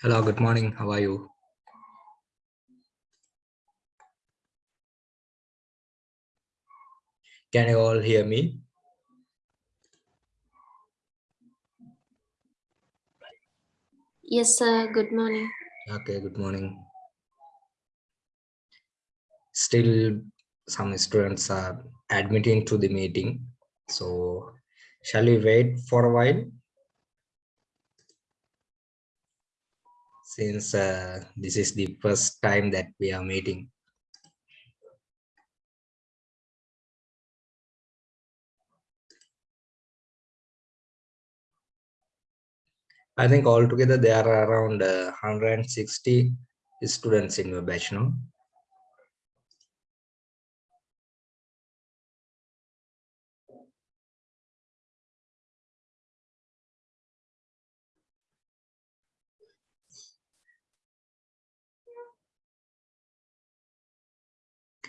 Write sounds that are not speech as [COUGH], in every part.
Hello, good morning. How are you? Can you all hear me? Yes, sir. Good morning. Okay, good morning. Still, some students are admitting to the meeting. So, shall we wait for a while? Since uh, this is the first time that we are meeting. I think altogether there are around uh, 160 students in your batch now.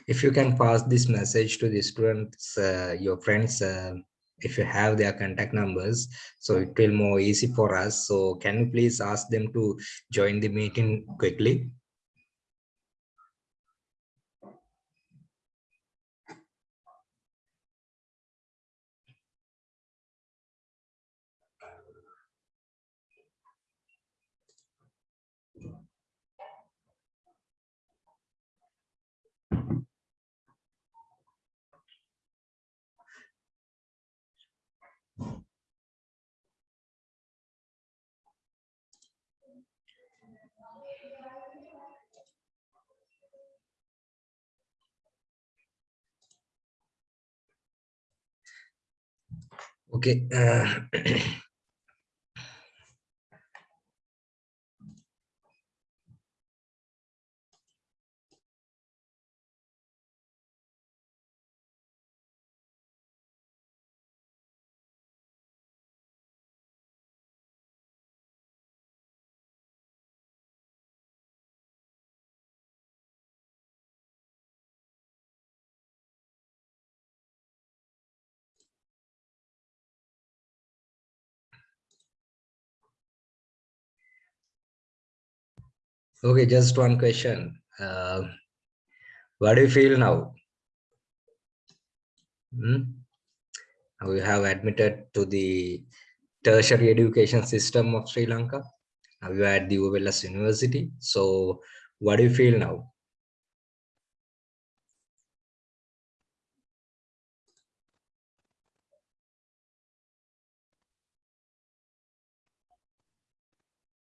If you can pass this message to the students, uh, your friends, uh, if you have their contact numbers, so it will more easy for us. So can you please ask them to join the meeting quickly? Okay. Uh, [CLEARS THROAT] okay, just one question. Uh, what do you feel now? Hmm? You have admitted to the tertiary education system of Sri Lanka. Now you are at the Uva Wellassa University. So what do you feel now?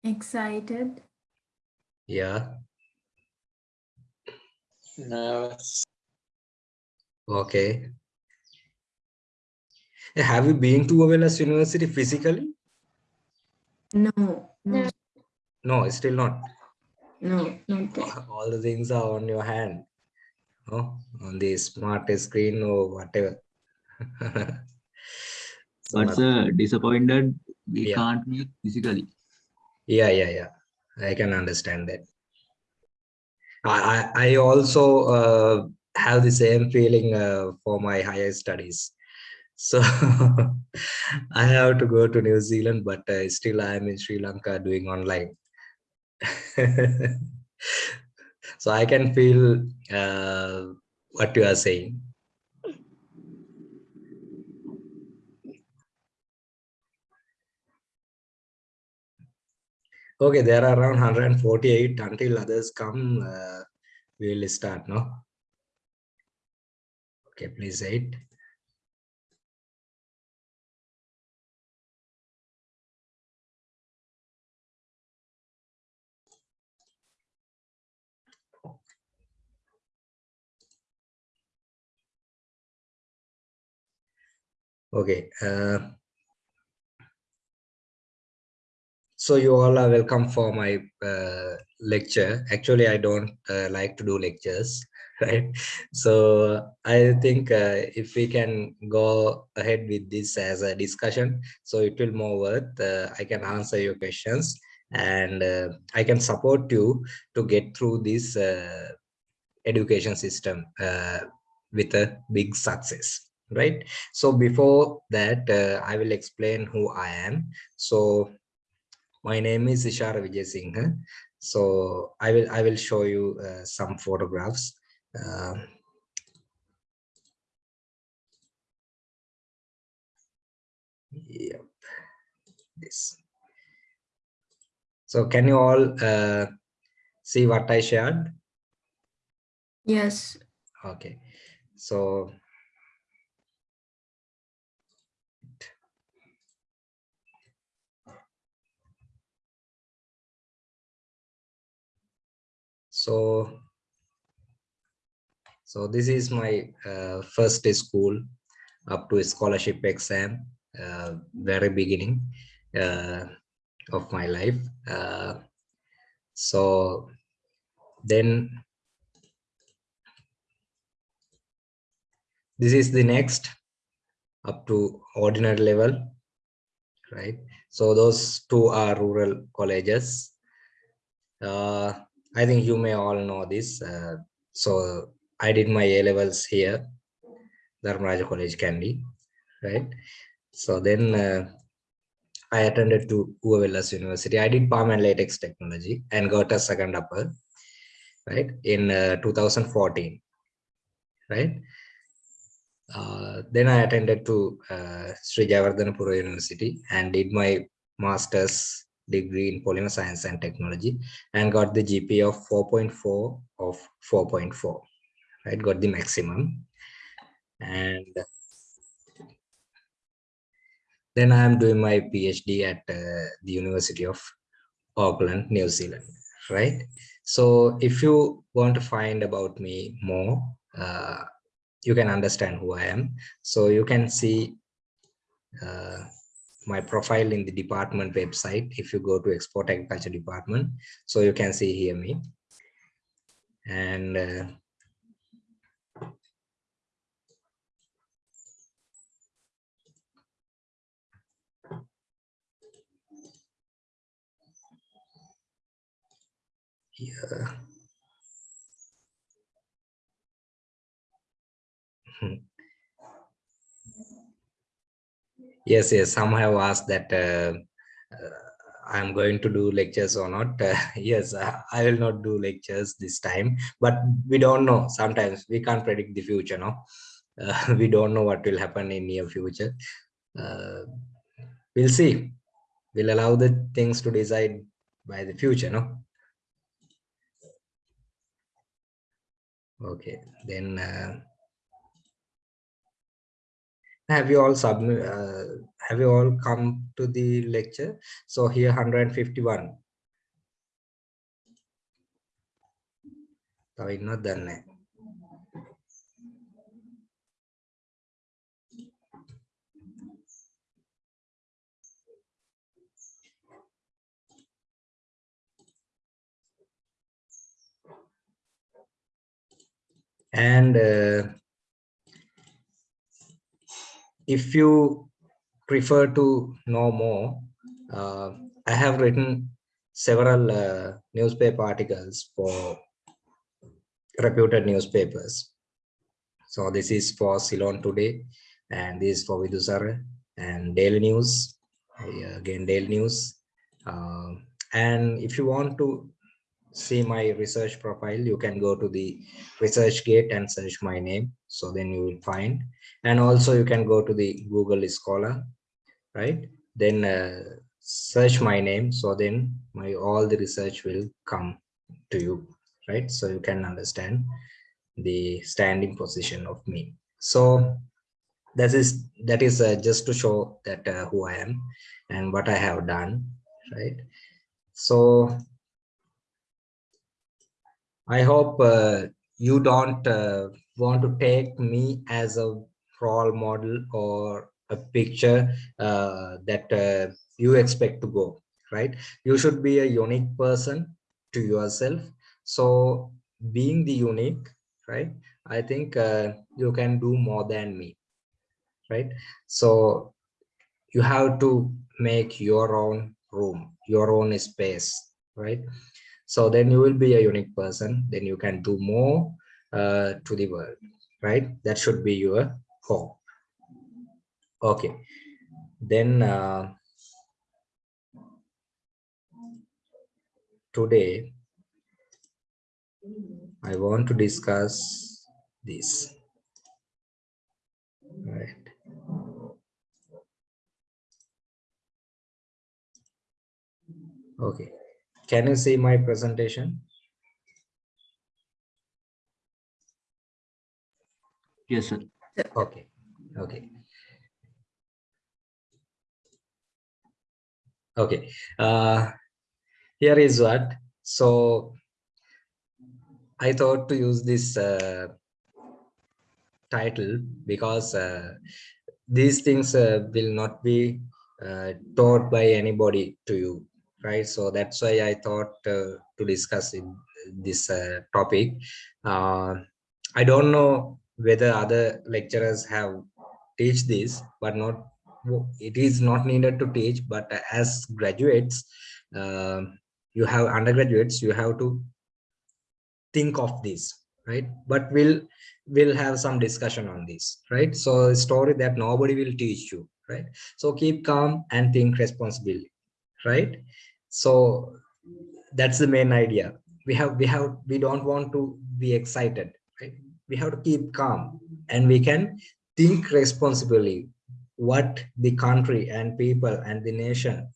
Excited. Yeah. No. Okay. Have you been to Uva Wellassa University physically? No, no, No, still not. no, not that. All the things are on your hand. No, on the smart screen or whatever. So [LAUGHS] But not- uh, disappointed we Yeah. can't meet physically. yeah yeah yeah i can understand that. I i, also uh, have the same feeling uh, for my higher studies. [LAUGHS] So i have to go to new zealand but uh, still i am in sri lanka doing online. [LAUGHS] So i can feel uh, what you are saying Okay, there are around 148 until others come. Uh, we will start now. Okay, please wait. Okay. Uh, so you all are welcome for my uh, lecture. Actually, I don't uh, like to do lectures, [LAUGHS] right? So I think uh, if we can go ahead with this as a discussion, so it will more worth. Uh, I can answer your questions and uh, I can support you to get through this uh, education system with a big success right so before that i will explain who i am so my name is Ishara Vijay Singh. So I will I will show you uh, some photographs. Uh, yep, this. So can you all uh, see what I shared? Yes. Okay, so so so this is my uh, first school up to scholarship exam uh, very beginning uh, of my life. Uh, so then this is the next up to ordinary level right? So those two are rural colleges. Uh, I think you may all know this. Uh, so I did my A levels here, Dharmaraja College, Kandy, right? So then uh, I attended to Uva Wellassa University. I did palm and latex technology and got a second upper, right, in uh, 2014, right? Uh, then I attended to uh, Sri Jayawardhanapura University and did my master's degree in polymer science and technology and got the GPA of 4.4 of 4.4, right? Got the maximum. And then I am doing my PhD at uh, the University of Auckland, New Zealand, right? So if you want to find about me more, uh, you can understand who I am. So you can see uh, my profile in the department website if you go to export agriculture department. So you can see here me. And uh, yeah hmm. Yes yes. Some have asked that uh, uh, i'm going to do lectures or not. [LAUGHS] Uh, yes i will not do lectures this time. But we don't know. Sometimes we can't predict the future no? [LAUGHS] Uh, we don't know what will happen in near future. Uh, we'll see. We'll allow the things to decide by the future no? Okay. Then uh, have you all submit uh, have you all come to the lecture so here 151 තව ඉන්නවද දන්නේ and uh, if you prefer to know more, uh, I have written several uh, newspaper articles for reputed newspapers. So this is for Ceylon Today, and this is for Vidusara and Daily News, again Daily News. Uh, and if you want to see my research profile, you can go to the research gate and search my name. So then you will find, and also you can go to the Google Scholar, right? Then uh, search my name. So then my all the research will come to you, right? So you can understand the standing position of me. So that is that is uh, just to show that uh, who I am and what I have done, right? So I hope uh, you don't uh, want to take me as a role model or a picture uh, that uh, you expect to go, right? You should be a unique person to yourself. So being the unique, right? I think uh, you can do more than me, right? So you have to make your own room, your own space, right? so then you will be a unique person then you can do more uh, to the world right that should be your hope okay then uh, today I want to discuss this. Right. Okay. Can you see my presentation? Yes, sir. Okay. Okay. Okay. Uh, here is what. So I thought to use this uh, title because uh, these things uh, will not be uh, taught by anybody to you, right? So that's why I thought uh, to discuss in this uh, topic. I don't know whether other lecturers have teach this, but not it is not needed to teach. But as graduates, uh, you have undergraduates, you have to think of this right? But we'll we'll have some discussion on this right? So a story that nobody will teach you right? So keep calm and think responsibly right? So that's the main idea. We have we have we don't want to be excited right we have to keep calm and we can think responsibly what the country and people and the nation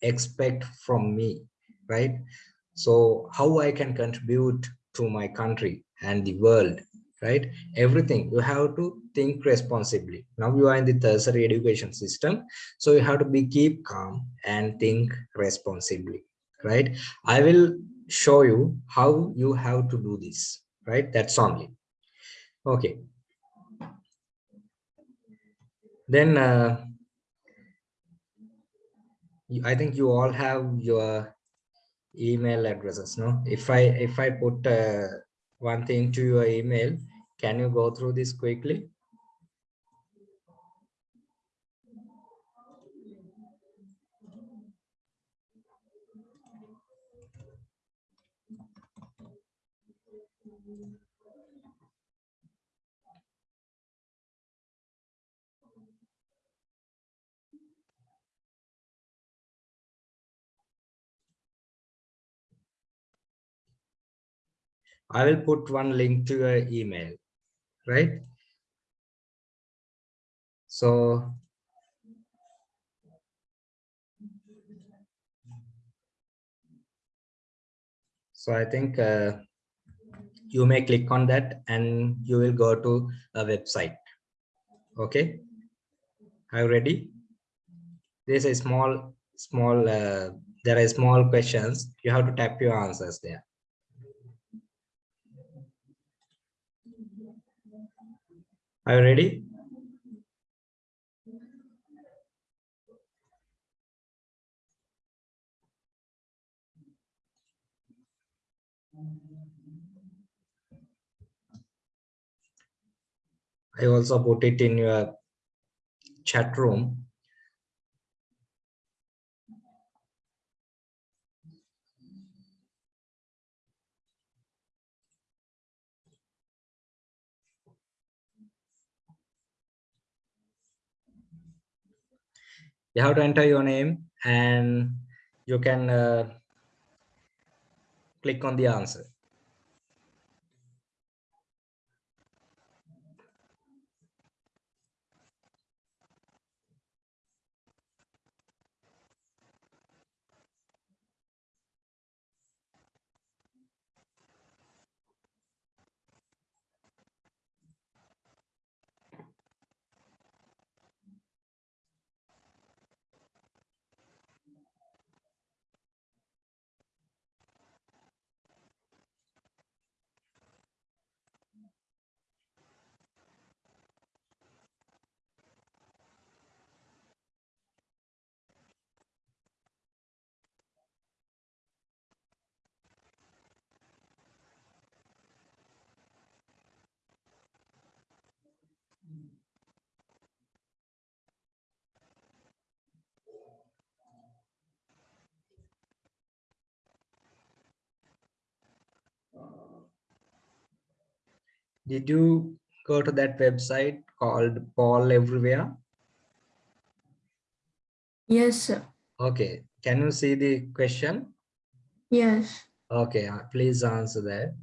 expect from me right? So how i can contribute to my country and the world right? Everything you have to think responsibly. Now you are in the tertiary education system so you have to be keep calm and think responsibly right? I will show you how you have to do this right? That's only okay. Then uh, i think you all have your email addresses no? If i if i put uh, one thing to your email can you go through this quickly I will put one link to your email, right? So so I think uh, you may click on that and you will go to a website. Okay, are you ready? There's a small, small, uh, there are small questions. You have to type your answers there. Are you ready? I also put it in your chat room. You have to enter your name and you can uh, click on the answer. Did you go to that website called Poll Everywhere? Yes, sir. Okay, can you see the question? Yes. Okay, uh, please answer that.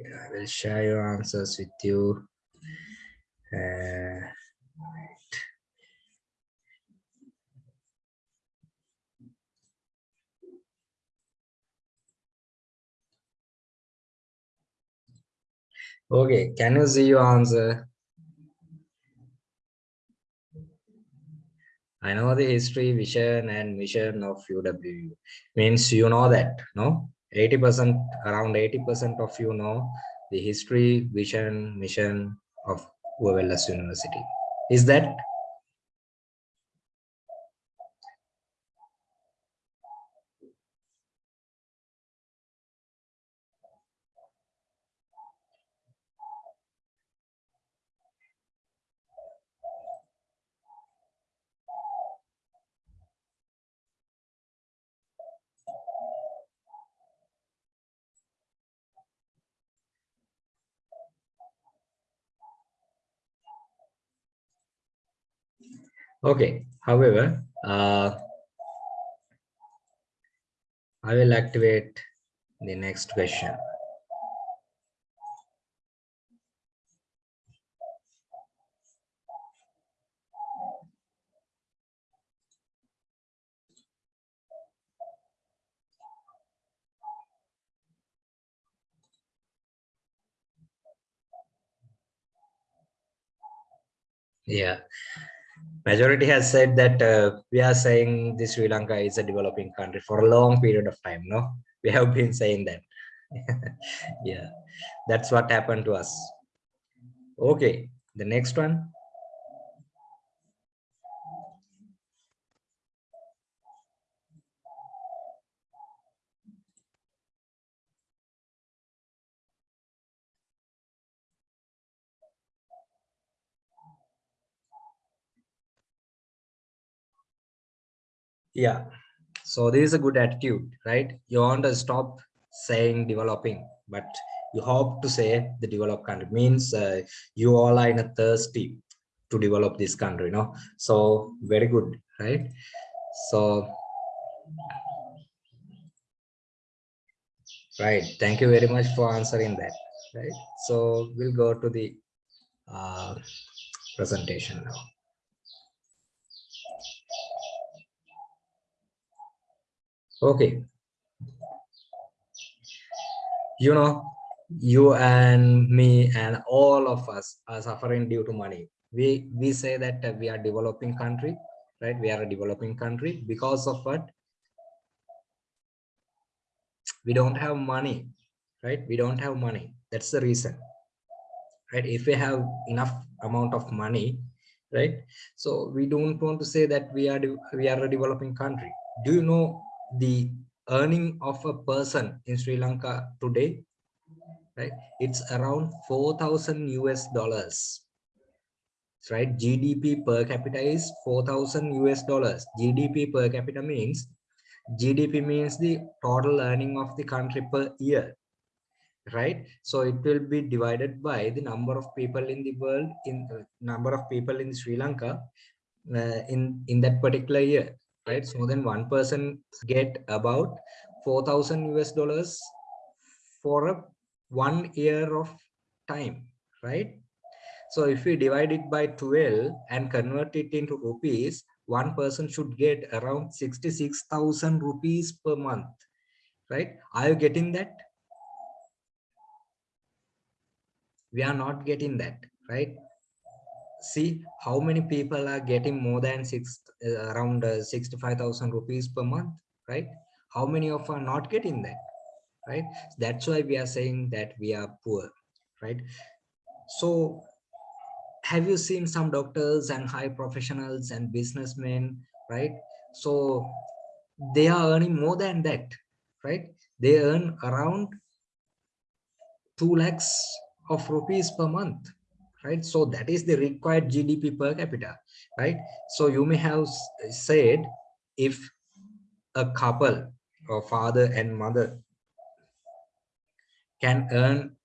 I will share your answers with you. Uh, okay, can you see your answer? I know the history, vision, and mission of UWU. Means you know that, no? 80%, around 80% of you know the history, vision, mission of Wellassa University. Is that? Okay, however, uh, I will activate the next question. Yeah, majority has said that uh, we are saying this Sri Lanka is a developing country for a long period of time. No, [LAUGHS] we have been saying that. [LAUGHS] yeah, that's what happened to us. Okay, the next one. Yeah, so this is a good attitude, right? You want to stop saying developing, but you hope to say the developed country means uh, you all are in a thirsty to develop this country, you know? So very good, right? So, right. Thank you very much for answering that, right? So we'll go to the uh, presentation now. Okay. You know, you and me and all of us are suffering due to money. We we say that uh, we are developing country, right? We are a developing country because of what? We don't have money, right? We don't have money. That's the reason, right? If we have enough amount of money, right? So we don't want to say that we are we are a developing country. Do you know the earning of a person in Sri Lanka today, right? It's around 4,000 US dollars, right? GDP per capita is 4,000 US dollars. GDP per capita means, GDP means the total earning of the country per year, right? So it will be divided by the number of people in the world, in uh, number of people in Sri Lanka uh, in, in that particular year right? So then one person get about 4,000 US dollars for a one year of time, right? So if we divide it by 12 and convert it into rupees, one person should get around 66,000 rupees per month, right? Are you getting that? We are not getting that, right? See how many people are getting more than six uh, around uh, 65,000 rupees per month, right? How many of are not getting that, right? That's why we are saying that we are poor right? So have you seen some doctors and high professionals and businessmen right? So they are earning more than that right? They earn around 2 lakhs of rupees per month right? So that is the required gdp per capita right? So you may have said if a couple or father and mother can earn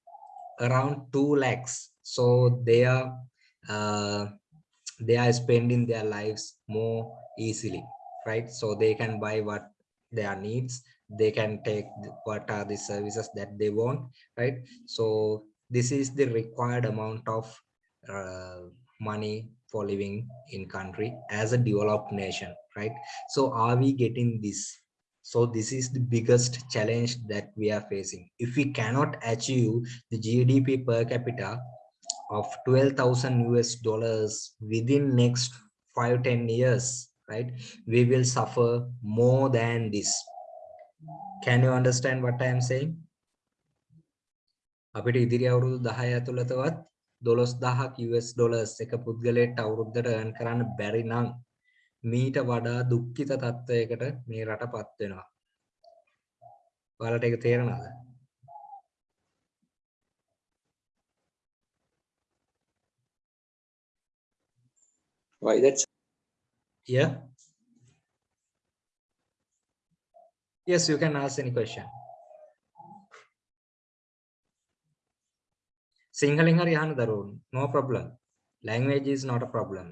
around 2 lakhs so they are uh, they are spending their lives more easily right? So they can buy what their needs they can take what are the services that they want right? So this is the required amount of uh, money for living in country as a developed nation right so are we getting this so this is the biggest challenge that we are facing if we cannot achieve the gdp per capita of 12,000 US dollars within next five ten years, right? We will suffer more than this. Can you understand what I am saying? අපිට ඉදිරි අවුරුදු 10 ඇතුළතවත් 12000ක් US dollars එක පුද්ගලයෙක්ට අවුරුද්දට earn කරන්න බැරි නම් මීට වඩා දුක්ඛිත තත්ත්වයකට මේ රටපත් වෙනවා. ඔයාලට ඒක තේරෙනවද? Why that's Yeah. Yes, you can ask any question. සිංහලෙන් හරි අහන්න දරුවෝ no problem language is not a problem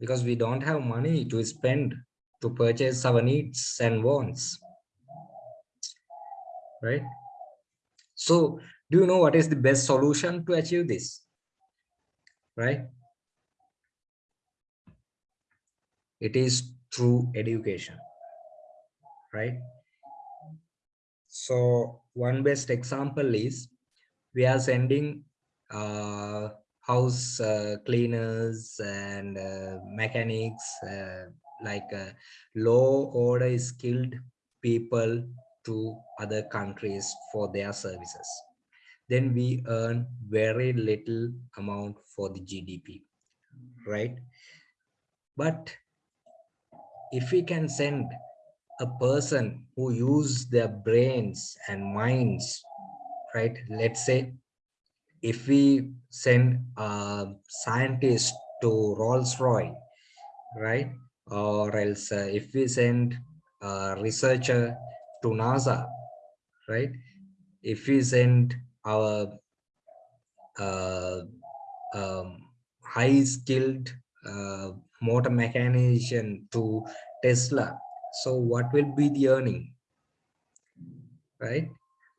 because we don't have money to spend to purchase our needs and wants right so do you know what is the best solution to achieve this? Right? It is through education. Right? So one best example is we are sending uh, house uh, cleaners and uh, mechanics uh, like uh, low order skilled people to other countries for their services then we earn very little amount for the gdp right? But if we can send a person who use their brains and minds right let's say if we send a scientist to rolls royce right? Or else uh, if we send a researcher to nasa right? If we send our uh, um, high skilled uh, motor mechanician to tesla so what will be the earning right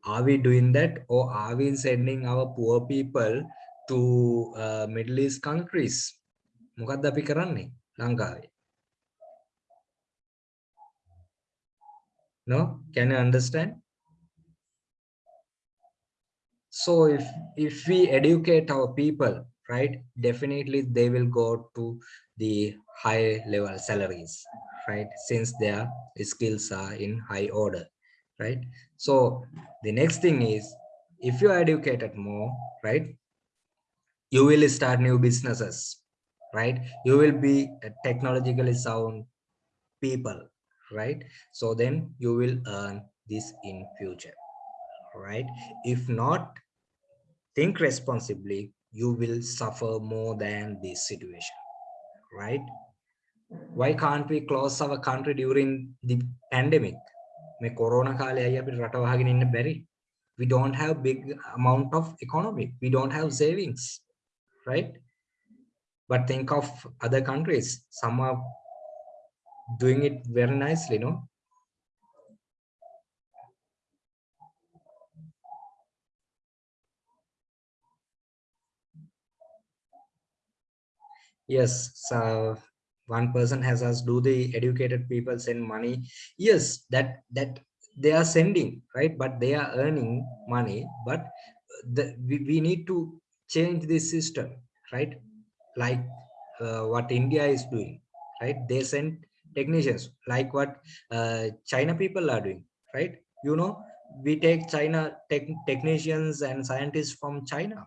are we doing that or are we sending our poor people to uh, middle east countries මොකක්ද අපි කරන්නේ ලංකාවේ no can you understand So if if we educate our people right definitely they will go to the high level salaries right since their skills are in high order right? So the next thing is if you are educated more right you will start new businesses right? You will be technologically sound people right? So then you will earn this in future right if not think responsibly you will suffer more than this situation right why can't we close our country during the pandemic මේ corona කාලේ අයියා අපිට රට වහගෙන ඉන්න බැරි we don't have big amount of economy we don't have savings right but think of other countries some are doing it very nicely no Yes so one person has asked do the educated people send money. Yes that that they are sending right? But they are earning money but the, we, we need to change this system right? Like uh, what india is doing right? They send technicians like what uh, china people are doing right? You know we take china tech, technicians and scientists from china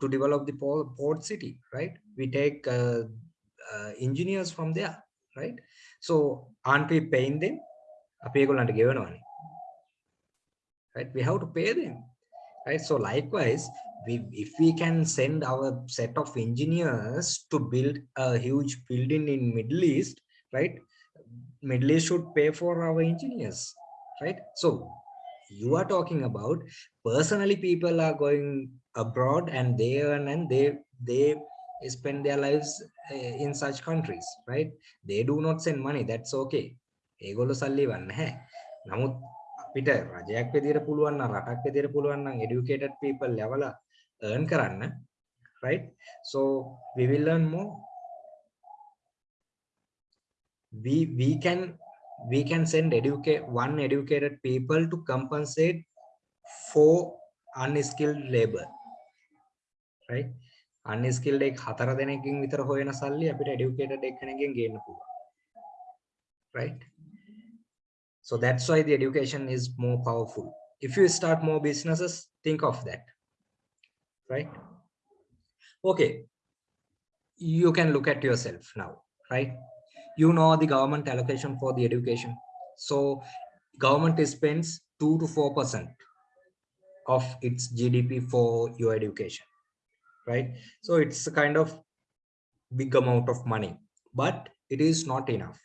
to develop the port, port city right we take uh, uh, engineers from there right so aren't we paying them අපි ඒගොල්ලන්ට ගෙවනවානේ right we have to pay them right so likewise we if we can send our set of engineers to build a huge building in middle east right middle east should pay for our engineers right so you are talking about personally people are going abroad and they earn and they they spend their lives uh, in such countries right they do not send money that's okay ඒගොල්ලෝ සල්ලි වන්න නැහැ නමුත් අපිට රජයක් විදිහට පුළුවන් නම් රටක් විදිහට පුළුවන් නම් educated people යවලා earn කරන්න right so we will learn more we we can we can send educate one educated people to compensate for unskilled labor right unskilled එක හතර දෙනෙක්ගෙන් විතර හොයන සල්ලි අපිට educated එක්කෙනෙක්ගෙන් ගේන්න පුළුවන් right so that's why the education is more powerful if you start more businesses think of that right okay you can look at yourself now right you know the government allocation for the education so government spends 2 to 4 percent of its gdp for your education right? So it's a kind of big amount of money but it is not enough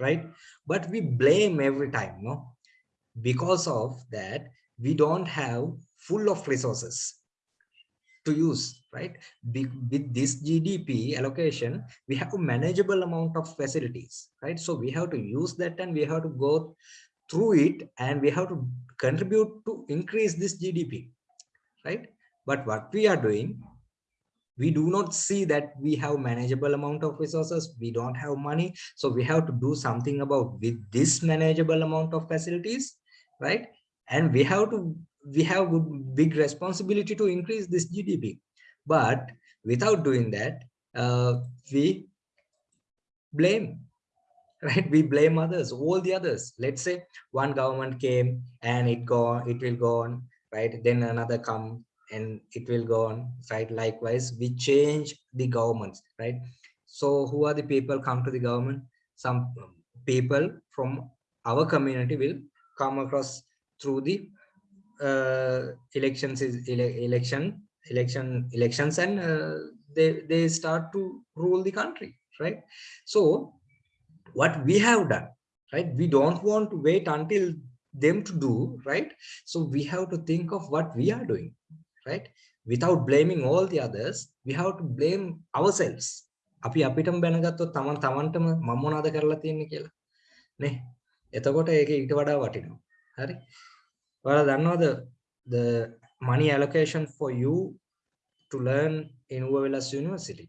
right? But we blame every time no? Because of that we don't have full of resources to use right? Be- with this gdp allocation we have a manageable amount of facilities right? So we have to use that and we have to go through it and we have to contribute to increase this gdp right? But what we are doing we do not see that we have manageable amount of resources. We don't have money. So we have to do something about with this manageable amount of facilities right? And we have to we have big responsibility to increase this gdp but without doing that uh, we blame right? We blame others all the others. Let's say one government came and it gone it will go on right? Then another come and it will go on right? Likewise we change the governments right? So who are the people come to the government? Some people from our community will come across through the uh, elections is ele election election elections and uh, they they start to rule the country right? So what we have done right? We don't want to wait until them to do right? So we have to think of what we are doing right? Without blaming all the others we have to blame ourselves. අපි අපිටම බැනගත්තොත් තමන් තමන්ටම මම මොනවද කරලා තියෙන්නේ කියලා. නේ? එතකොට ඒක ඊට වඩා වටිනවා. හරි? ඔයාලා දන්නවද the money allocation for you to learn in Uva Wellassa University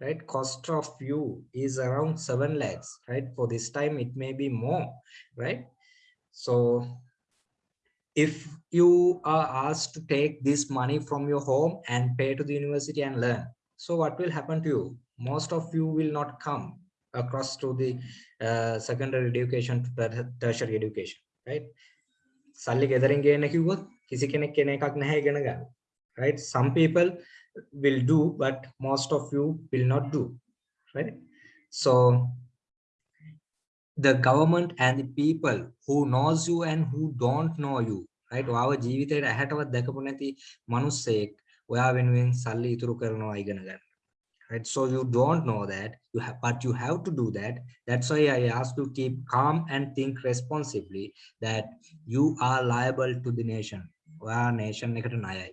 right? Cost of you is around 7 lakhs right? For this time it may be more right? So if you are asked to take this money from your home and pay to the university and learn so what will happen to you most of you will not come across to the uh, secondary education to ter- tertiary education right සල්ලි ගෙදරින් ගේන්න කිව්වොත් කිසි කෙනෙක් කෙන එකක් නැහැ ඉගෙන ගන්න right some people will do but most of you will not do right so the government and the people who knows you and who don't know you right ඔයාව ජීවිතේට ඇහැටවත් දැකපු නැති මිනිස්සෙක් ඔයා වෙනුවෙන් සල්ලි ඉතුරු කරනවා ඉගෙන ගන්න right so you don't know that you have but you have to do that that's why i asked you to keep calm and think responsibly that you are liable to the nation ඔයා nation එකට ණයයි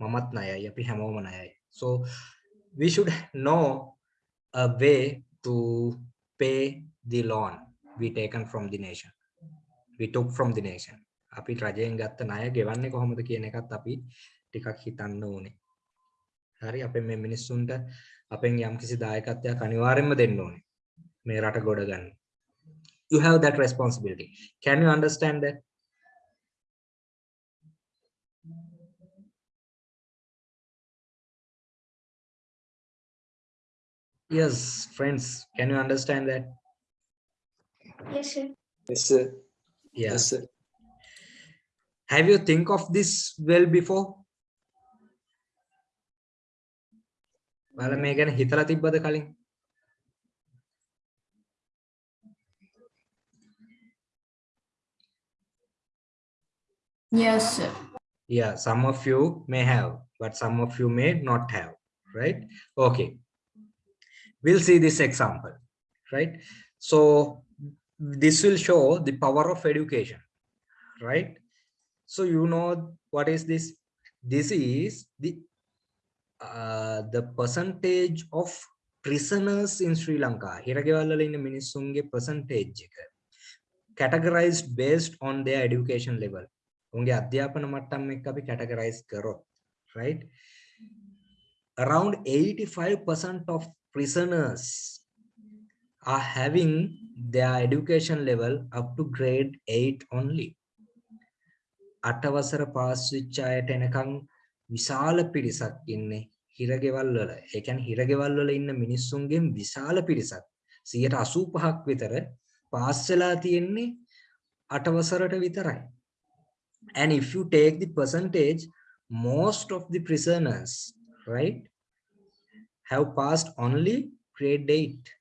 මමත් ණයයි අපි හැමෝම ණයයි so we should know a way to pay the loan we taken from the nation. We took from the nation. අපි රජයෙන් ගත්ත ණය ගෙවන්නේ කොහොමද කියන එකත් අපි ටිකක් හිතන්න ඕනේ. හරි අපේ මේ මිනිස්සුන්ට අපෙන් යම්කිසි දායකත්වයක් අනිවාර්යෙන්ම දෙන්න ඕනේ. මේ රට ගොඩ ගන්න. You have that responsibility. Can you understand that? Yes friends can you understand that? Yes, sir. Yes, sir. yeah Yes, sir. have you think of this well before ඔයාලා මේ ගැන හිතලා තිබ්බද කලින් Yes, sir. yeah some of you may have but some of you may not have right okay we'll see this example right so this will show the power of education right so you know what is this this is the uh, the percentage of prisoners in sri lanka හිරගෙවල් වල ඉන්න මිනිස්සුන්ගේ percentage එක categorized based on their education level උන්ගේ අධ්‍යාපන මට්ටම් එක්ක අපි categorize කරොත් right around 85% of prisoners are having their education level up to grade 8 only. අටවසර පාස් වෙච්ච අයට එනකන් විශාල පිරිසක් ඉන්නේ හිරගෙවල් වල. ඒ කියන්නේ හිරගෙවල් වල ඉන්න මිනිස්සුන්ගෙන් විශාල පිරිසක්. 185ක් විතර පාස් වෙලා තියෙන්නේ අටවසරට විතරයි. And if you take the percentage most of the prisoners right have passed only grade 8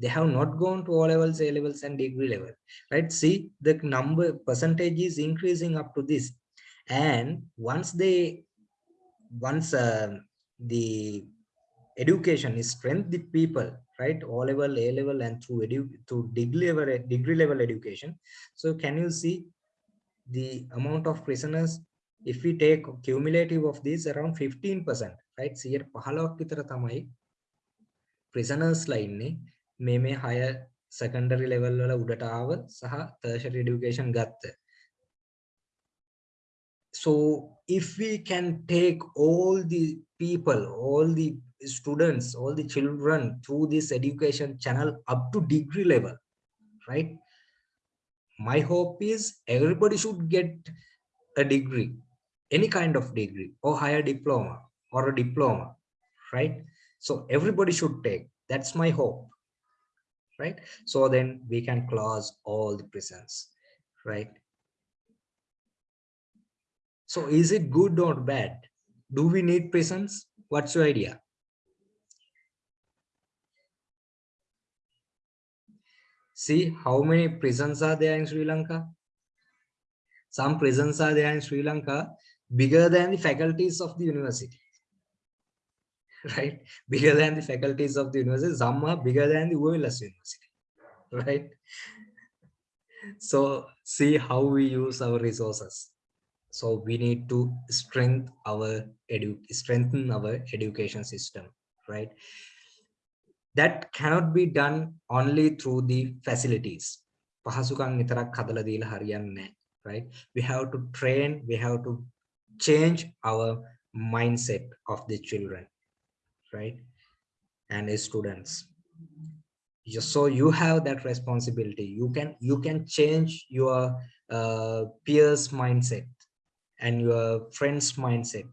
they have not gone to O levels, A levels, and degree level, right? See, the number percentage is increasing up to this. And once they, once uh, the education is strength the people, right? O level, A level, and through edu through degree level, degree level education. So can you see the amount of prisoners? If we take cumulative of this around 15%, right? See here, 15ක් විතර තමයි prisoners ලා ඉන්නේ මේ මේ හය secondary level වල උඩට ආව සහ tertiary education ගත්ත. So if we can take all the people, all the students, all the children through this education channel up to degree level, right? My hope is everybody should get a degree, any kind of degree or higher diploma or a diploma, right? So everybody should take, that's my hope right? So then we can close all the prisons right? So is it good or bad? Do we need prisons what's your idea? See how many prisons are there in sri lanka? Some prisons are there in sri lanka bigger than the faculties of the university [LAUGHS] right? Bigger than the faculties of the university, some are bigger than the OLS university, [LAUGHS] right? So see how we use our resources. So we need to strengthen our edu strengthen our education system, right? That cannot be done only through the facilities. පහසුකම් විතරක් හදලා දීලා හරියන්නේ right? We have to train, we have to change our mindset of the children right? And as students. So you have that responsibility. You can you can change your uh, peers mindset and your friends mindset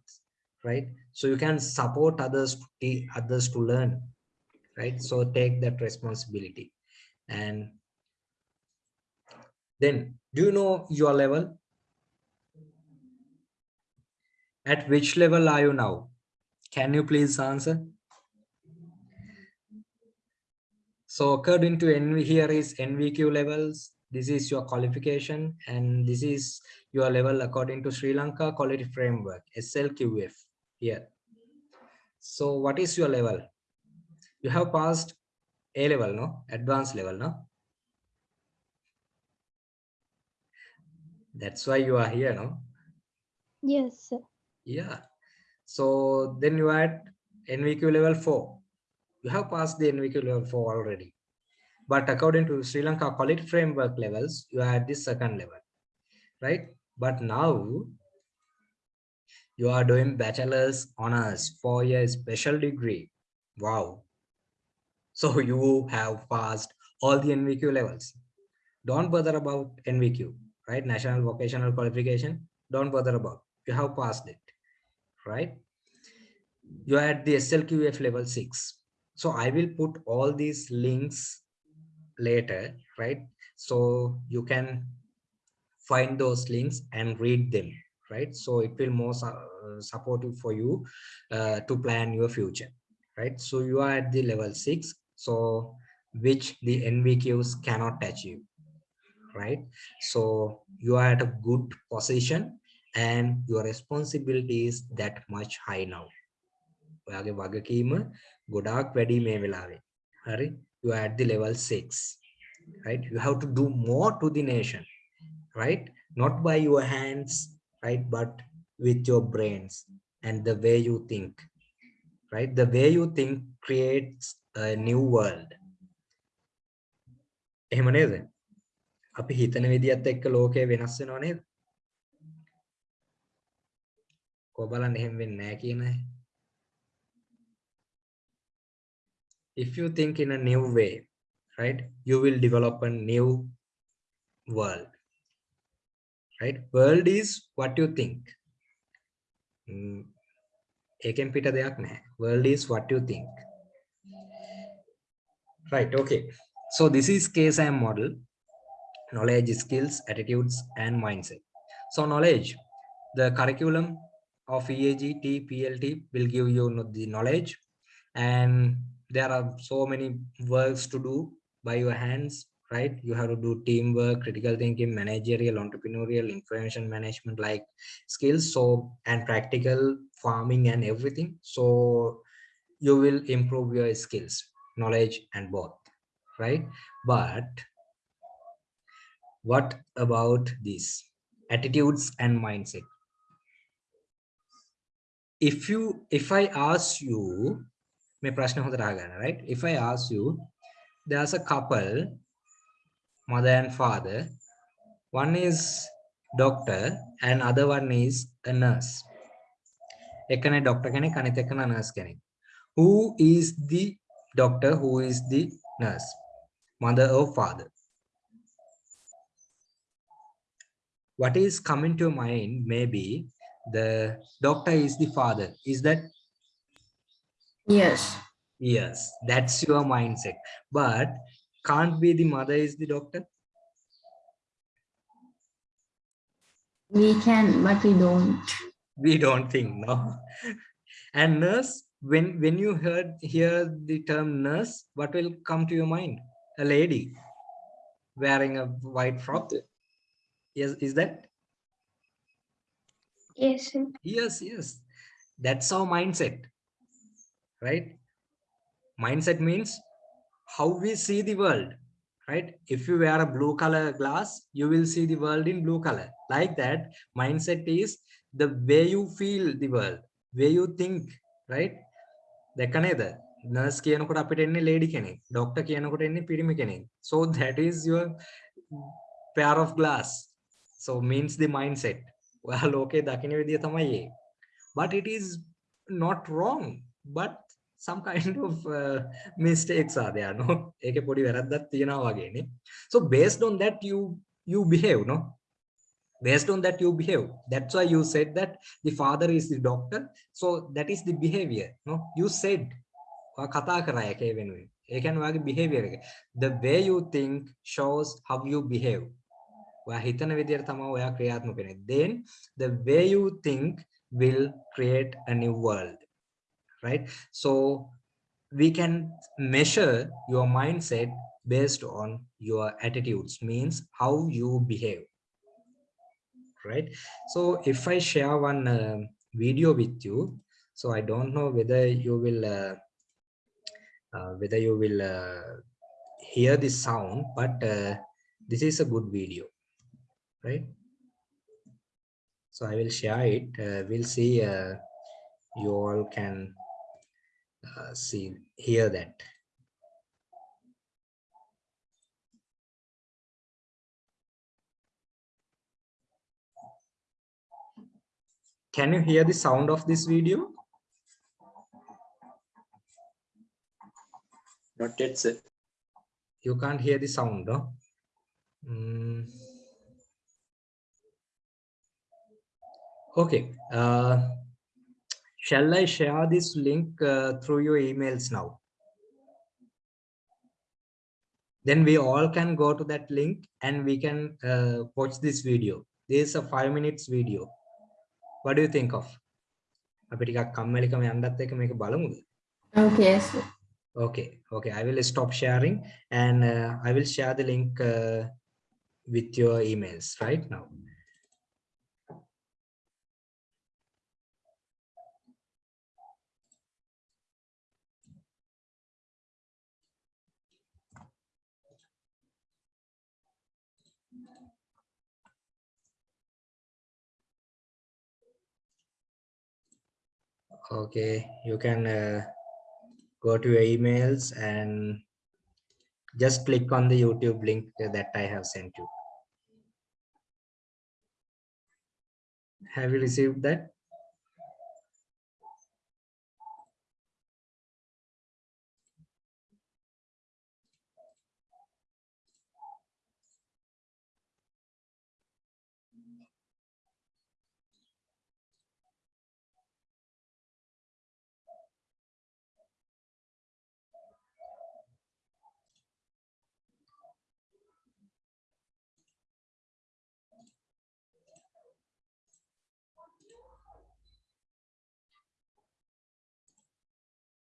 right? So you can support others to others to learn right? So take that responsibility. And then do you know your level? At which level are you now can you please answer? So according to NV, here is NVQ levels. This is your qualification and this is your level according to Sri Lanka Quality Framework, SLQF here. So what is your level? You have passed A level, no? Advanced level, no? That's why you are here, no? Yes, sir. Yeah. So then you are at NVQ level 4. You have passed the NVQ level 4 already. But according to Sri Lanka Quality Framework levels, you are at the second level, right? But now you are doing bachelor's honors, four year special degree. Wow. So you have passed all the NVQ levels. don't bother about NVQ, right? National Vocational Qualification, don't bother about. You have passed it, right? You're at the SLQF level six. So I will put all these links later, right? So you can find those links and read them, right? So it will more uh, supportive for you uh, to plan your future, right? So you are at the level six, so which the NVQs cannot you, right? So you are at a good position and your responsibility is that much high now. ඔයාගේ වගකීම ගොඩාක් වැඩි මේ වෙලාවේ. හරි? You are at the level 6. Right? You have to do more to the nation. Right? Not by your hands, right? But with your brains and the way you think. Right? The way you think creates a new world. එහෙම නේද? අපි හිතන විදිහත් එක්ක ලෝකය වෙනස් වෙනව නේද? කො බලන්න එහෙම වෙන්නේ නැහැ කියන අය. if you think in a new way, right, you will develop a new world. Right? World is what you think. Mm, ඒකෙන් පිට දෙයක් නැහැ. World is what you think. Right, okay. So this is KSM model, knowledge, skills, attitudes, and mindset. So knowledge, the curriculum of EAGT, PLT will give you the knowledge. And there are so many works to do by your hands right? You have to do teamwork critical thinking managerial entrepreneurial information management like skills so and practical farming and everything. So you will improve your skills knowledge and both right? But what about these attitudes and mindset if you if i ask you මේ ප්‍රශ්න හොඳට අහගන්න right if i ask you there's a couple mother and father one is doctor and other one is a nurse එකනේ doctor කෙනෙක් අනිත් එකන nurse කෙනෙක් who is the doctor who is the nurse mother or father what is coming to mind maybe the doctor is the father is that Yes. Yes, that's your mindset. But can't be the mother is the doctor. We can, but we don't. We don't think, no. And nurse, when when you heard hear the term nurse, what will come to your mind? A lady wearing a white frock. Yes, is that? Yes. sir. Yes, yes. That's our mindset. Right? Mindset means how we see the world. Right? If you wear a blue color glass, you will see the world in blue color. Like that, mindset is the way you feel the world, way you think, right? දැක්ක නේද? nurse කියනකොට අපිට එන්නේ lady කෙනෙක්. doctor කියනකොට එන්නේ පිරිමි කෙනෙක්. So that is your pair of glass. So means the mindset. ඔයා ලෝකේ [LAUGHS] දකින විදිය තමයි ඒ. But it is not wrong. But some kind [LAUGHS] of uh, mistakes are there, no? [LAUGHS] ඒකේ පොඩි වැරද්දක් තියෙනවා වගේනේ. So based on that you you behave, no? based on that you behave that's why you said that the father is the doctor so that is the behavior no you said ඔයා කතා කරා එකේ වෙනුවෙන් ඒ කියන්නේ ඔයාගේ behavior එක the way you think shows how you behave ඔයා හිතන විදිහට තමයි ඔයා ක්‍රියාත්මක වෙන්නේ then the way you think will create a new world right so we can measure your mindset based on your attitudes means how you behave right so if i share one uh, video with you so i don't know whether you will uh, uh, whether you will uh, hear the sound but uh, this is a good video right? So i will share it. Uh, we'll see uh, you all can uh, see hear that. Can you hear the sound of this video? Not yet, sir. you can't hear the sound no? Mm. Okay. Uh, shall I share this link uh, through your emails now? Then we all can go to that link and we can uh, watch this video. This is a five minutes video. What do you think of? අපි ටිකක් කම්මැලිකම යන්නත් එක මේක බලමුද? Okay, yes. Okay, okay. I will stop sharing and uh, I will share the link uh, with your emails right now. Okay, you can uh, go to your emails and just click on the YouTube link that I have sent you. Have you received that?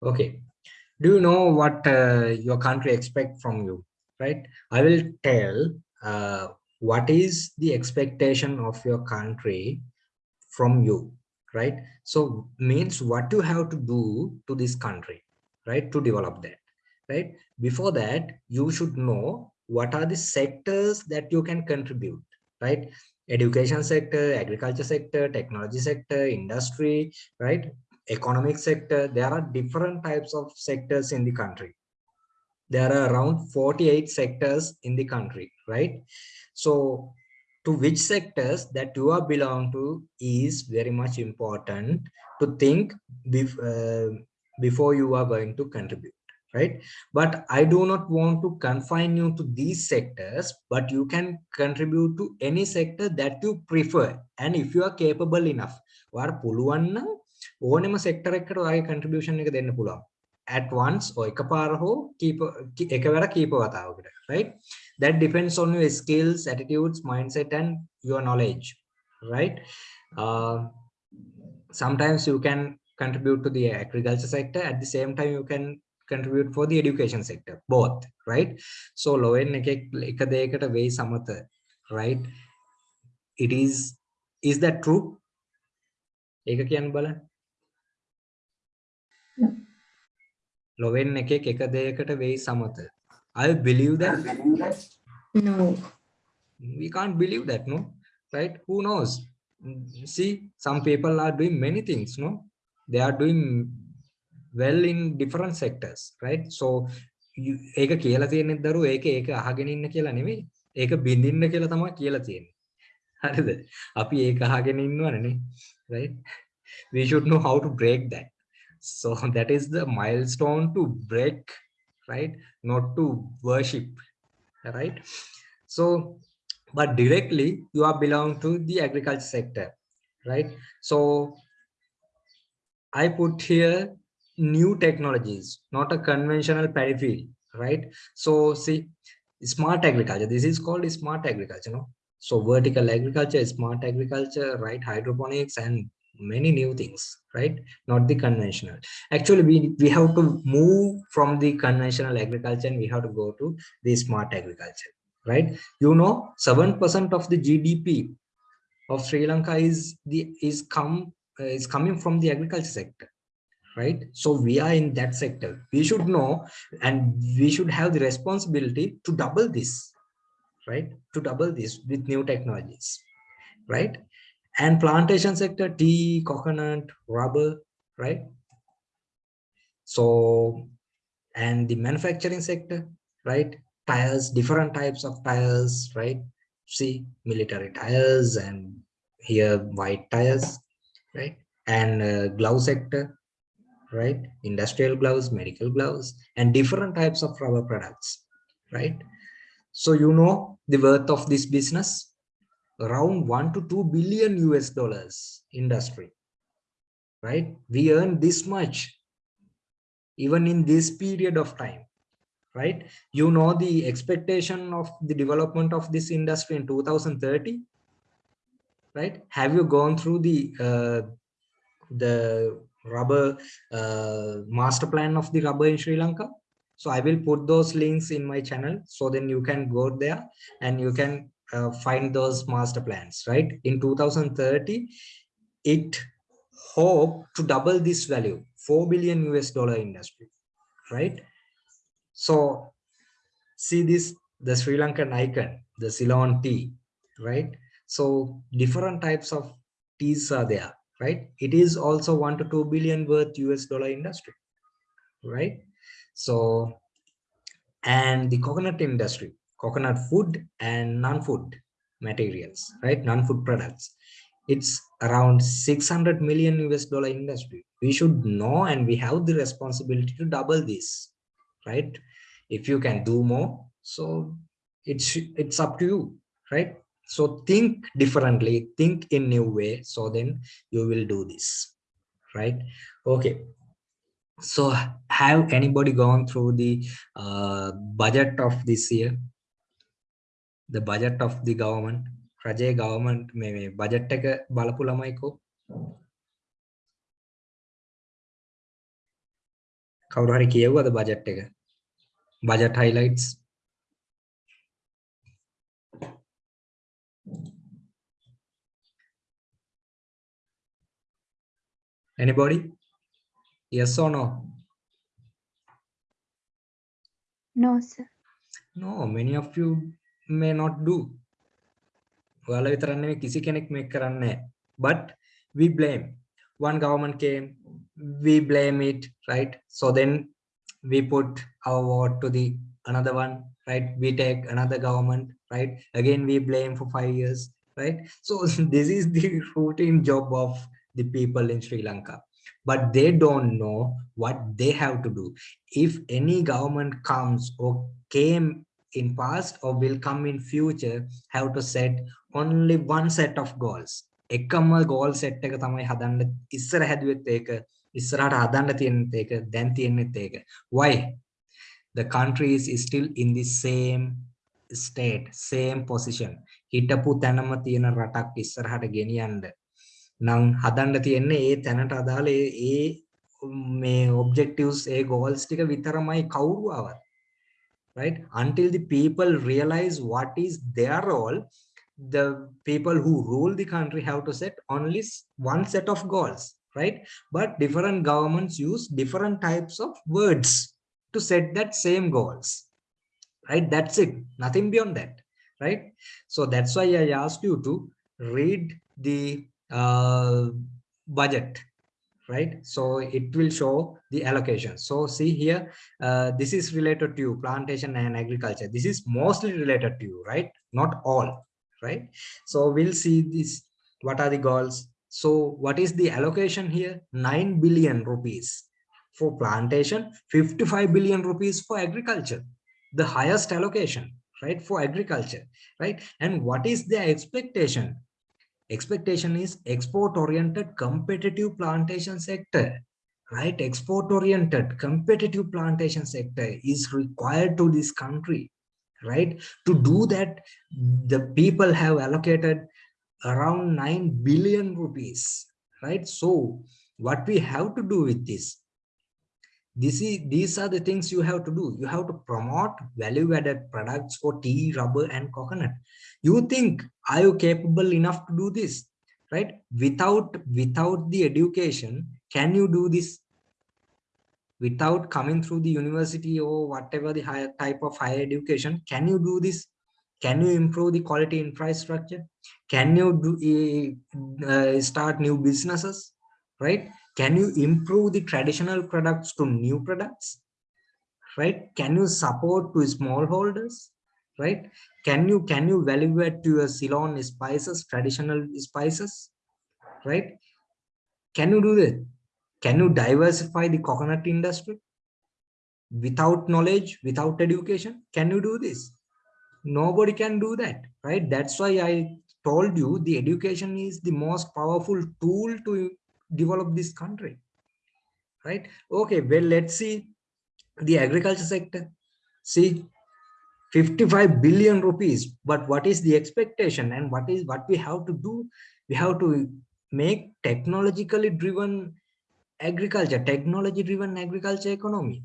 Okay. Do you know what uh, your country expect from you? Right. I will tell uh, what is the expectation of your country from you. Right. So means what you have to do to this country. Right. To develop that. Right. Before that, you should know what are the sectors that you can contribute. Right education sector agriculture sector technology sector industry right economic sector, there are different types of sectors in the country. There are around 48 sectors in the country, right? So to which sectors that you are belong to is very much important to think bef uh, before you are going to contribute right but i do not want to confine you to these sectors but you can contribute to any sector that you prefer and if you are capable enough or පුළුවන් නම් ඕනෙම sector එකකට ඔයාගේ contribution එක දෙන්න පුළුවන් at once or එකපාර හෝ කීප එකවර කීප වතාවකට right that depends on your skills attitudes mindset and your knowledge right uh, sometimes you can contribute to the agriculture sector at the same time you can contribute for the education sector both right so lowen එකෙක් එක දෙයකට වෙයි සමත right it is is that true ඒක කියන්න බලන්න ලොවෙන් එකෙක් එක දෙයකට වෙයි සමත. I believe that. No. we can't believe that no? Right? Who knows? See some people are doing many things no? They are doing well in different sectors right? So ඒක කියලා තියෙන්නේ දරුවෝ ඒක ඒක අහගෙන ඉන්න කියලා නෙමෙයි. ඒක බින්දින්න කියලා තමයි කියලා තියෙන්නේ. හරිද? අපි ඒක අහගෙන ඉන්නවනේ right? We should know how to break that so [LAUGHS] that is the milestone to break right? Not to worship right? So but directly you are belong to the agriculture sector right? So i put here new technologies not a conventional field right? So see smart agriculture this is called smart agriculture no? So vertical agriculture smart agriculture right? Hydroponics and many new things right? Not the conventional. Actually we we have to move from the conventional agriculture and we have to go to the smart agriculture right? You know seven percent of the gdp of sri lanka is the is come uh, is coming from the agriculture sector right? So we are in that sector. We should know and we should have the responsibility to double this right? To double this with new technologies right and plantation sector tea coconut rubber right? So and the manufacturing sector right? Tires different types of tires right? See military tires and here white tires right? And uh, glove sector right? Industrial gloves medical gloves and different types of rubber products right? So you know the worth of this business? Around one to two billion US dollars industry, right? We earn this much even in this period of time, right? You know the expectation of the development of this industry in 2030, right? Have you gone through the uh, the rubber uh, master plan of the rubber in Sri Lanka? So I will put those links in my channel so then you can go there and you can uh, find those master plans, right? In 2030, it hope to double this value, 4 billion US dollar industry, right? So see this, the Sri Lankan icon, the Ceylon tea, right? So different types of teas are there, right? It is also one to two billion worth US dollar industry, right? So, and the coconut industry, coconut food and non-food materials, right? Non-food products. It's around 600 million US dollar industry. We should know and we have the responsibility to double this, right? If you can do more, so it's it's up to you, right? So think differently, think in new way. So then you will do this, right? Okay. So have anybody gone through the uh, budget of this year? The budget of the government? රජයේ government මේ මේ budget එක බලපු ළමයිකෝ කවුරු හරි කියවුවද budget එක budget highlights anybody yes or no No, sir. no many of you may not do ඔයාලා විතරක් නෙමෙයි කිසි කෙනෙක් මේක කරන්නේ but we blame one government came we blame it right so then we put our vote to the another one right we take another government right again we blame for five years right so [LAUGHS] this is the routine job of the people in sri lanka but they don't know what they have to do if any government comes or came in past or will come in future have to set only one set of goals. එකම goal set එක තමයි හදන්න ඉස්සර හැදුවෙත් ඒක ඉස්සරහට හදන්න තියෙනෙත් ඒක දැන් තියෙනෙත් ඒක. Why? The country is still in the same state same position. හිටපු තැනම තියෙන රටක් ඉස්සරහට ගෙනියන්න. නම් හදන්න තියෙන්නේ ඒ තැනට අදාළ ඒ මේ objectives ඒ goals ටික විතරමයි කවුරු ආවත්. Right? Until the people realize what is their role the people who rule the country have to set only one set of goals right? But different governments use different types of words to set that same goals right? That's it nothing beyond that right? So that's why i asked you to read the uh, budget right so it will show the allocation so see here uh, this is related to plantation and agriculture this is mostly related to you right not all right? So we'll see this, what are the goals? So what is the allocation here? 9 billion rupees for plantation, 55 billion rupees for agriculture, the highest allocation, right, for agriculture, right? And what is the expectation? Expectation is export-oriented competitive plantation sector, right? Export-oriented competitive plantation sector is required to this country, right? To do that the people have allocated around 9 billion rupees right? So what we have to do with this this is these are the things you have to do. You have to promote value added products for tea rubber and coconut. You think are you capable enough to do this? Right? Without without the education can you do this? Without coming through the university or whatever the higher type of higher education can you do this? Can you improve the quality infrastructure? Can you do uh, start new businesses? Right can you improve the traditional products to new products? Right? Can you support to smallholders? Right? Can you can you value add to your ceylon spices traditional spices? Right? Can you do that? Can you diversify the coconut industry? Without knowledge, without education, can you do this? nobody can do that right? That's why i told you the education is the most powerful tool to develop this country right okay well let's see the agriculture sector see 55 billion rupees but what is the expectation and what is what we have to do we have to make technologically driven agriculture technology driven agriculture economy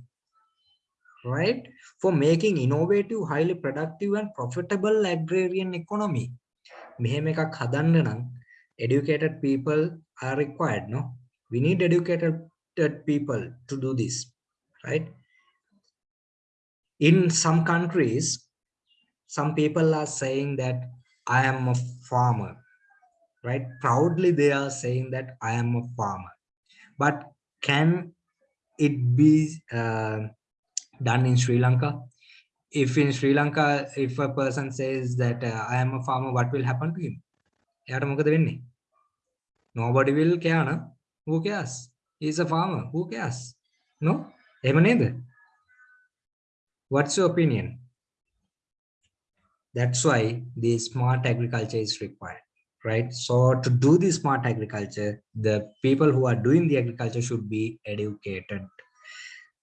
right for making innovative highly productive and profitable agrarian economy මෙහෙම එකක් හදන්න නම් educated people are required no we need educated people to do this right in some countries some people are saying that i am a farmer right proudly they are saying that i am a farmer but can it be uh, done in Sri Lanka. If in Sri Lanka, if a person says that uh, I am a farmer, what will happen to him? එයාට මොකද වෙන්නේ? Nobody will care, no? Who cares? He's a farmer. Who cares? No? එහෙම නේද? What's your opinion? That's why the smart agriculture is required, right? So to do the smart agriculture, the people who are doing the agriculture should be educated.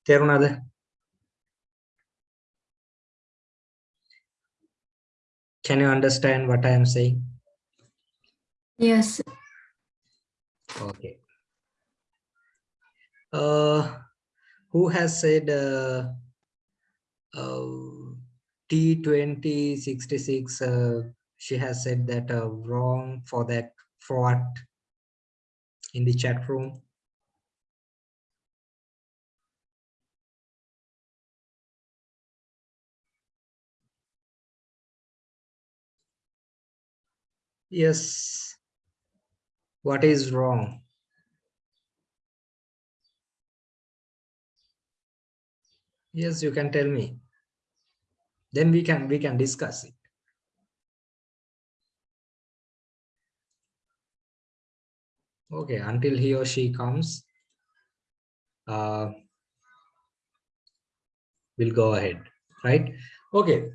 තේරුණාද? Can you understand what I am saying? Yes. Okay. Uh, who has said uh, uh, T2066? Uh, she has said that uh, wrong for that fraud in the chat room. Yes. What is wrong? Yes, you can tell me. Then we can we can discuss it. Okay, until he or she comes, uh, we'll go ahead, right? Okay,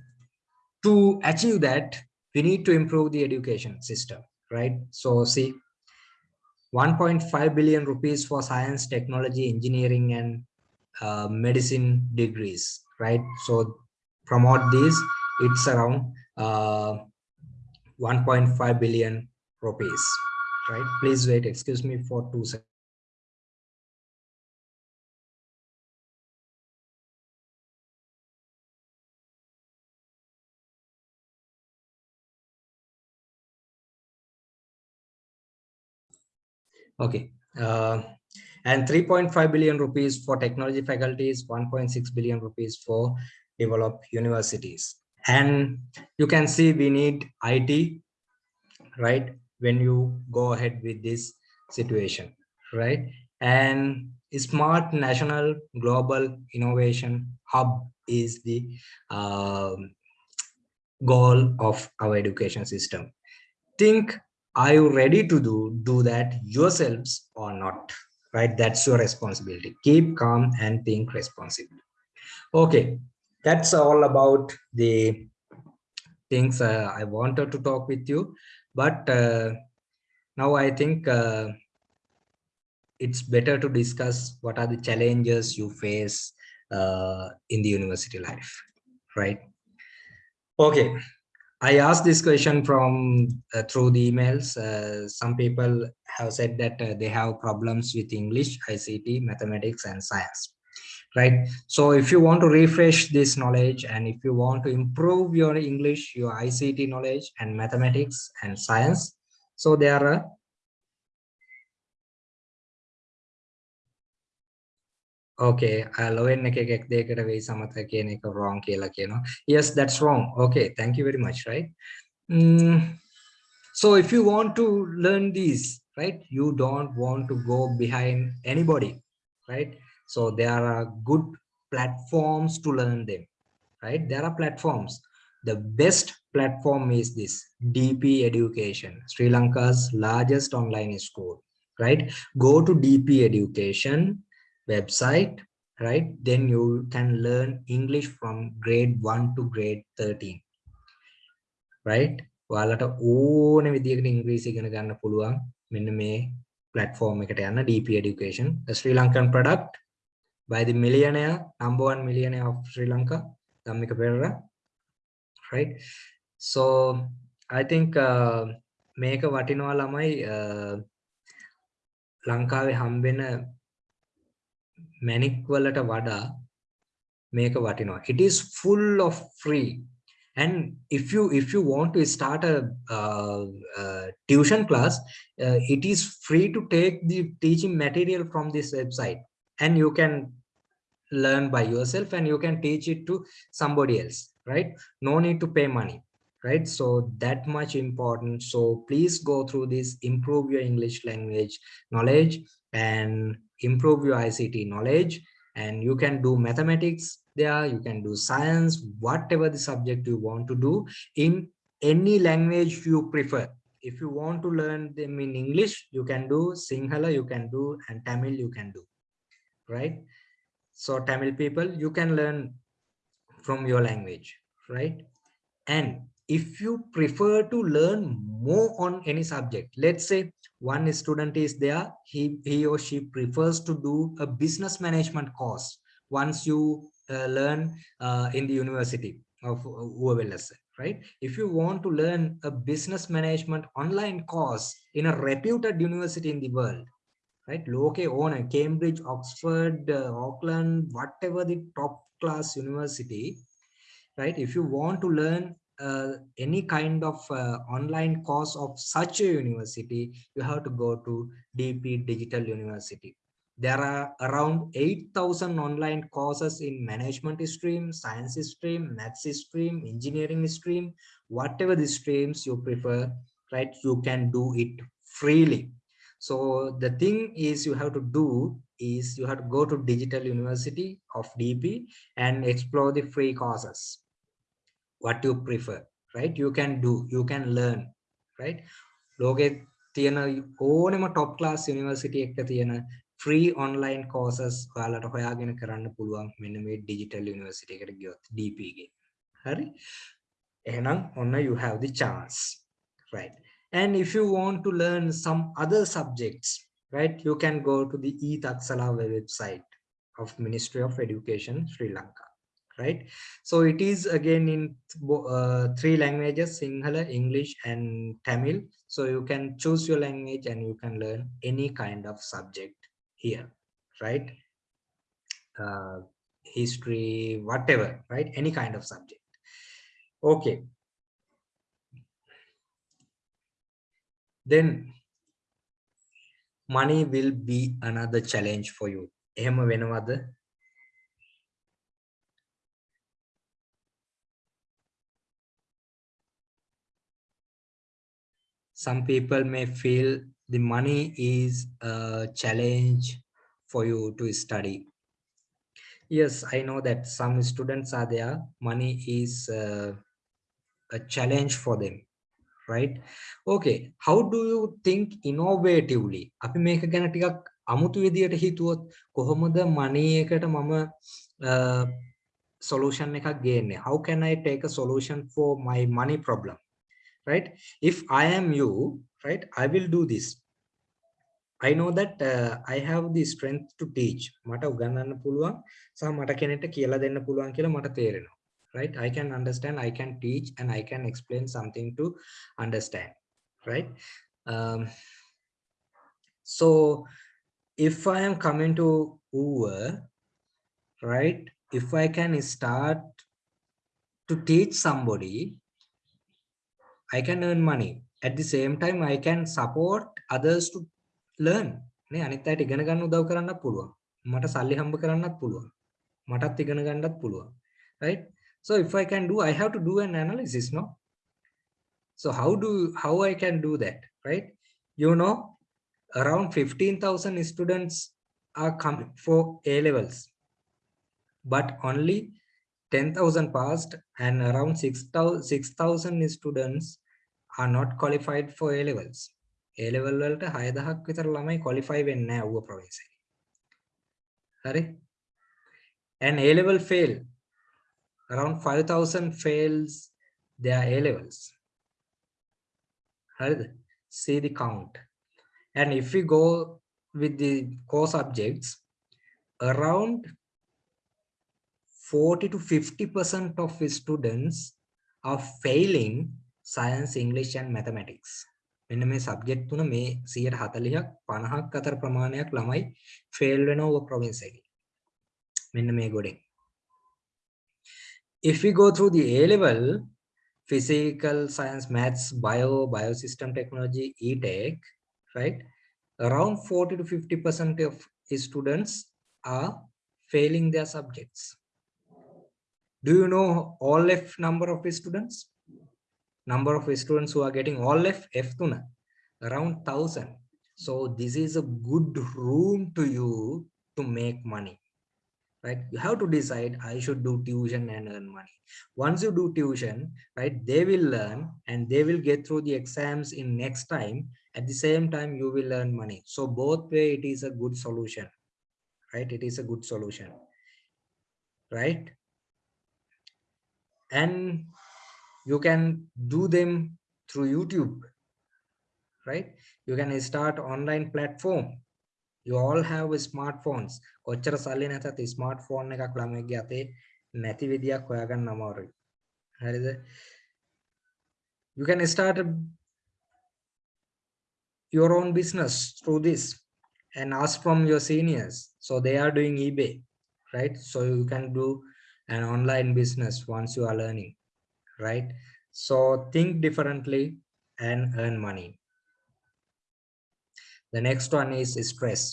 to achieve that, we need to improve the education system, right? So see, 1.5 billion rupees for science, technology, engineering, and uh, medicine degrees, right? So promote these, it's around uh, 1.5 billion rupees, right? Please wait, excuse me for two seconds. Okay. Uh, and 3.5 billion rupees for technology faculties, 1.6 billion rupees for developed universities. And you can see we need IT, right? When you go ahead with this situation, right? And smart national global innovation hub is the um, goal of our education system. Think are you ready to do do that yourselves or not? Right? That's your responsibility. Keep calm and think responsibly. Okay. That's all about the things uh, i wanted to talk with you. But uh, now i think uh, it's better to discuss what are the challenges you face uh, in the university life. Right? Okay I asked this question from uh, through the emails. Uh, some people have said that uh, they have problems with English, ICT, mathematics, and science. Right. So if you want to refresh this knowledge and if you want to improve your English, your ICT knowledge and mathematics and science, so there are okay ලොවෙන් එක එකක් දෙයකට වෙයි සමත කියන එක wrong කියලා කියනවා yes that's wrong okay thank you very much right mm, so if you want to learn these right you don't want to go behind anybody right so there are good platforms to learn them right there are platforms the best platform is this dp education sri lanka's largest online school right go to dp education website right? Then you can learn english from grade 1 to grade 13 right? ඔයාලට ඕන විදිහකට ඉංග්‍රීසි ඉගෙන ගන්න පුළුවන් මෙන්න මේ platform එකට යන්න DP education a Sri Lankan product. By the millionaire number one millionaire of Sri Lanka Dhammika Perera right? So I think uh, මේක වටිනවා ළමයි uh, ලංකාවේ හම්බෙන මැනික් වලට වඩා මේක වටිනවා it is full of free and if you if you want to start a, uh, uh, tuition class uh, it is free to take the teaching material from this website and you can learn by yourself and you can teach it to somebody else right no need to pay money right? So that much important. So please go through this improve your english language knowledge and improve your ict knowledge. And you can do mathematics there you can do science whatever the subject you want to do in any language you prefer. If you want to learn them in english you can do sinhala you can do and tamil you can do right? So tamil people you can learn from your language right? And if you prefer to learn more on any subject let's say one student is there he he or she prefers to do a business management course once you uh, learn uh, in the university of whoever let's right? If you want to learn a business management online course in a reputed university in the world right? Loke on cambridge oxford uh, auckland whatever the top class university right? If you want to learn uh, any kind of uh, online course of such a university, you have to go to DP Digital University. There are around 8,000 online courses in management stream, science stream, maths stream, engineering stream, whatever the streams you prefer, right? You can do it freely. So the thing is you have to do is you have to go to Digital University of DP and explore the free courses what you prefer right you can do you can learn right ලෝකේ තියෙන ඕනෙම top class university එකක තියෙන free online courses ඔයාලට හොයාගෙන කරන්න පුළුවන් මෙන්න මේ digital university එකට ගියොත් DP එකේ හරි එහෙනම් ඔන්න you have the chance right and if you want to learn some other subjects right you can go to the e-taksala website of ministry of education sri lanka right so it is again in uh, three languages sinhala english and tamil so you can choose your language and you can learn any kind of subject here right uh, history whatever right any kind of subject okay then money will be another challenge for you එහෙම වෙනවද some people may feel the money is a challenge for you to study. Yes, I know that some students are there. Money is uh, a challenge for them, right? Okay, how do you think innovatively? අපි මේක ගැන ටිකක් අමුතු විදියට හිතුවොත් කොහොමද money එකට මම solution එකක් ගේන්නේ? How can I take a solution for my money problem? right if i am you right i will do this i know that uh, i have the strength to teach මට උගන්වන්න පුළුවන් සහ මට කෙනෙක්ට කියලා දෙන්න පුළුවන් කියලා මට තේරෙනවා right i can understand i can teach and i can explain something to understand right um, so if i am coming to Uber, right if i can start to teach somebody I can earn money. At the same time, I can support others to learn. නේ අනිත් අයට ඉගෙන ගන්න උදව් කරන්නත් පුළුවන්. මට සල්ලි හම්බ කරන්නත් පුළුවන්. මටත් ඉගෙන ගන්නත් පුළුවන්. Right? So if I can do, I have to do an analysis, no? So how do how I can do that, right? You know, around 15,000 students are coming for A levels, but only 10,000 passed and around 6,000 students are not qualified for A levels. A level වලට 6000ක් විතර ළමයි qualify වෙන්නේ නැහැ Uva province එකේ. හරි? And A level fail. Around 5000 fails their A levels. හරිද see the count and if we go with the core subjects around 40 to 50 percent of the students are failing science english and mathematics මෙන්න මේ subject තුන මේ 140ක් 50ක් අතර ප්‍රමාණයක් ළමයි fail වෙනවා ඔය ප්‍රොවින්ස් එකේ මෙන්න මේ ගොඩෙන් if we go through the A level physical science maths bio biosystem technology e-tech right around 40 to 50 percent of the students are failing their subjects do you know all f number of the students Number of students who are getting all f f tuna around 1000 so this is a good room to you to make money right? You have to decide i should do tuition and earn money. Once you do tuition right they will learn and they will get through the exams in next time. At the same time you will earn money. So both way it is a good solution right? It is a good solution right? And you can do them through youtube right you can start online platform you all have smartphones කොච්චර සල්ලි නැතත් smartphone එකක් ළමයිගේ අතේ නැති විදියක් හොයාගන්න අමාරුයි හරිද you can start a, your own business through this and ask from your seniors so they are doing ebay right so you can do an online business once you are learning right so think differently and earn money the next one is stress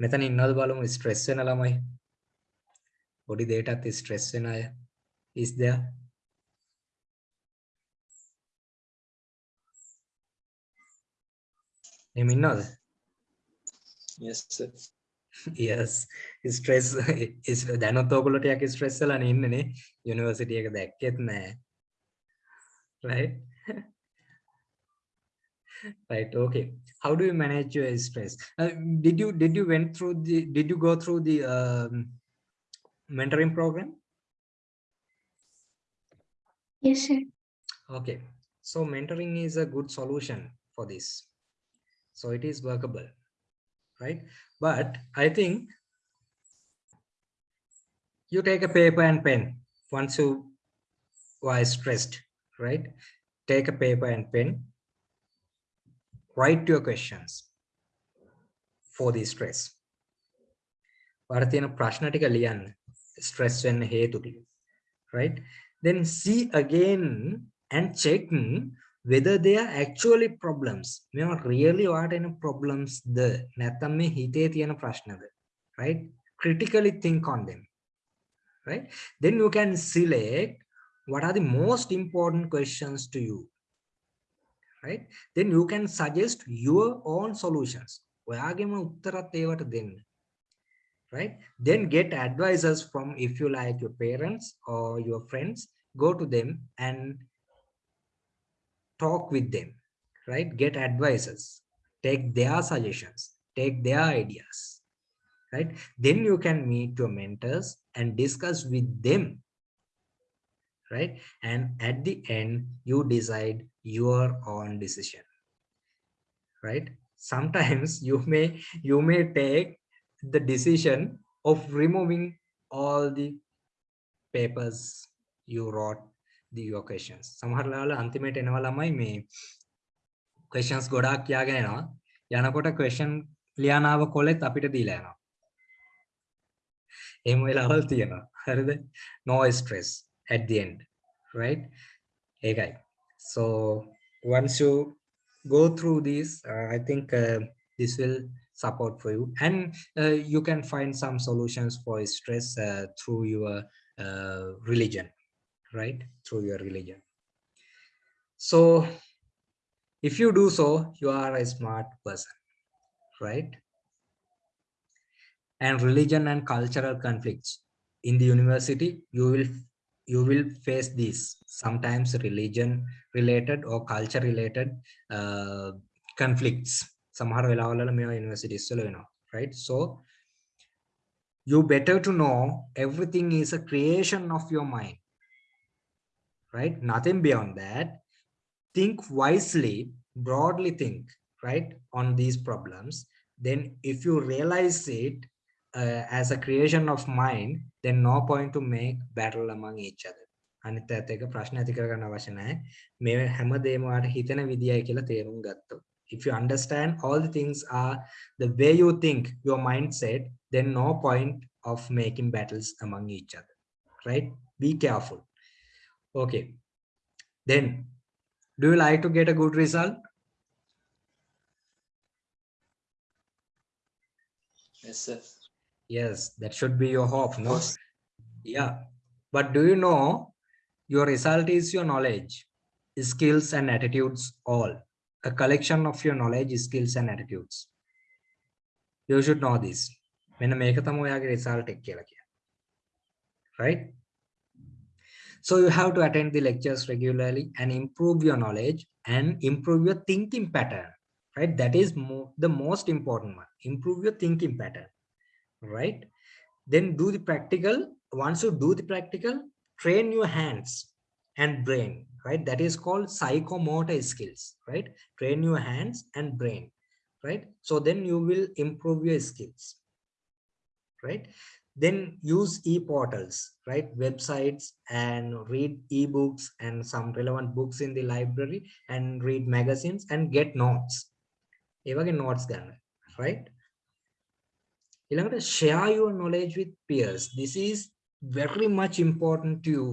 මෙතන ඉන්නවද බලමු stress වෙන ළමයි පොඩි දෙයකටත් stress වෙන අය is there එහෙම ඉන්නවද Yes, sir. yes stress is දැනුත් ඔයගොල්ලෝ ටිකක් ස්ට්‍රෙස් වෙලානේ ඉන්නනේ යුනිවර්සිටි එක දැක්කෙත් නෑ right right okay how do you manage your stress uh, did you did you went through the did you go through the um, mentoring program Yes, sir. okay so mentoring is a good solution for this so it is workable right but i think you take a paper and pen once you are stressed right take a paper and pen write your questions for the stress ඔයාලා තියෙන ප්‍රශ්න ටික ලියන්න stress වෙන්න හේතු ටික right then see again and check whether they are actually problems මේවා really ඔයාට එන problems ද නැත්නම් මේ හිතේ තියෙන ප්‍රශ්නද right critically think on them right then you can select what are the most important questions to you right then you can suggest your own solutions ඔයාගේම උත්තරත් ඒවට දෙන්න right then get advisors from if you like your parents or your friends go to them and talk with them right? Get advices. Take their suggestions. Take their ideas right? Then you can meet your mentors and discuss with them right? And at the end you decide your own decision right? Sometimes [LAUGHS] you may you may take the decision of removing all the papers you wrote the your questions සමහර ලාවල අන්තිමේට එනවා ළමයි මේ questions ගොඩාක් කියාගෙන එනවා යනකොට question ලියානාව කොලෙත් අපිට දීලා යනවා එහෙම වෙලාවල් තියෙනවා හරිද no stress at the end right ඒකයි so once you go through this uh, i think uh, this will support for you and uh, you can find some solutions for stress uh, through your uh, religion right through your religion so if you do so you are a smart person right and religion and cultural conflicts in the university you will you will face this sometimes religion related or culture related uh, conflicts සමහර වෙලාවල මේවා universities වල වෙනවා right so you better to know everything is a creation of your mind right nothing beyond that think wisely, broadly think, right, on these problems, then if you realize it uh, as a creation of mind, then no point to make battle among each other. අනිත් ඇත්ත එක ප්‍රශ්න ඇති කරගන්න අවශ්‍ය නැහැ. මේ හැමදේම ඔයාලට හිතෙන විදියයි කියලා තේරුම් ගත්තොත්. If you understand all the things are the way you think, your mindset, then no point of making battles among each other. Right? Be careful. Okay. Then, do you like to get a good result? Yes, sir. Yes, that should be your hope, no? course. Yeah. But do you know your result is your knowledge, skills and attitudes all. A collection of your knowledge, skills and attitudes. You should know this. මෙන්න මේක තමයි ඔයාගේ result එක කියලා කියන්නේ. Right? So you have to attend the lectures regularly and improve your knowledge and improve your thinking pattern. Right? That is mo the most important one. Improve your thinking pattern. Right? Then do the practical. Once you do the practical, train your hands and brain. Right? That is called psychomotor skills. Right? Train your hands and brain. Right? So then you will improve your skills. Right? then use e-portals right websites and read ebooks and some relevant books in the library and read magazines and get notes ඒ වගේ notes ගන්න right ඊළඟට share your knowledge with peers this is very much important to you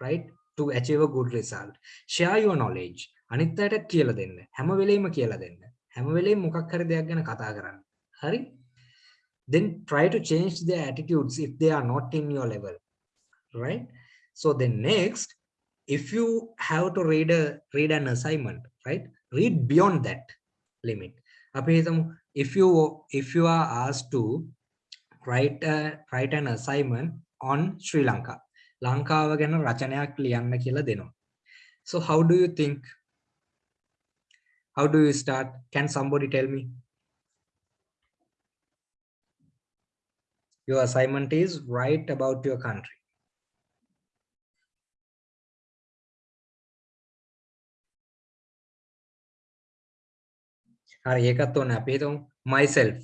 right to achieve a good result share your knowledge අනිත් අයට කියලා දෙන්න හැම වෙලෙම කියලා දෙන්න හැම වෙලෙම මොකක් හරි දෙයක් ගැන කතා කරන්න හරි then try to change their attitudes if they are not in your level right so then next if you have to read a read an assignment right read beyond that limit අපි හිතමු if you if you are asked to write a, write an assignment on Sri Lanka ලංකාව ගැන රචනයක් ලියන්න කියලා දෙනවා so how do you think how do you start can somebody tell me your assignment is write about your country හරි ඒකත් ඕනේ අපි හිතමු myself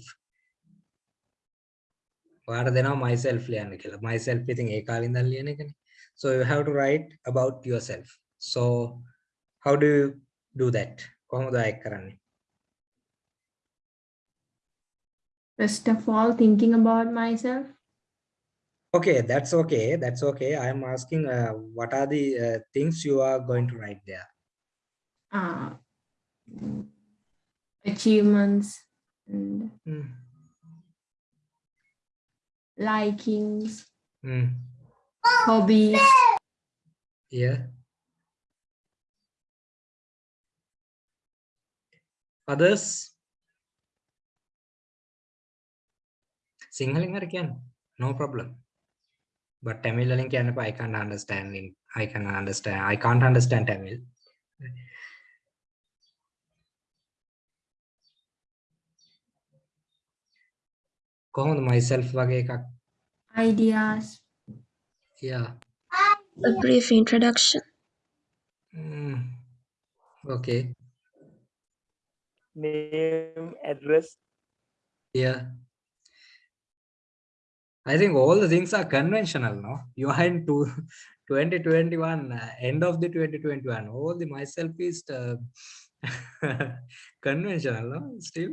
ඔයාට දෙනවා myself ලියන්න කියලා myself ඉතින් ඒ කාලේ ඉඳන් ලියන එකනේ so you have to write about yourself so how do you do that කොහොමද ඒක කරන්නේ First of all, thinking about myself. Okay, that's okay. That's okay. I am asking uh, what are the uh, things you are going to write there? Uh, achievements and Mm, likings, mm, hobbies, yeah. Others? සිංහලෙන් හරි කියන්න no problem but tamil වලින් කියන්න එපා I can't understand in I can understand I can't understand Tamil කොහොමද myself වගේ එකක් ideas, yeah A brief introduction. mm, okay name, address. Yeah. I think all the things are conventional, no? You are in two, [LAUGHS] 2021, uh, end of the 2021. All the myself is uh, [LAUGHS] conventional, no? Still.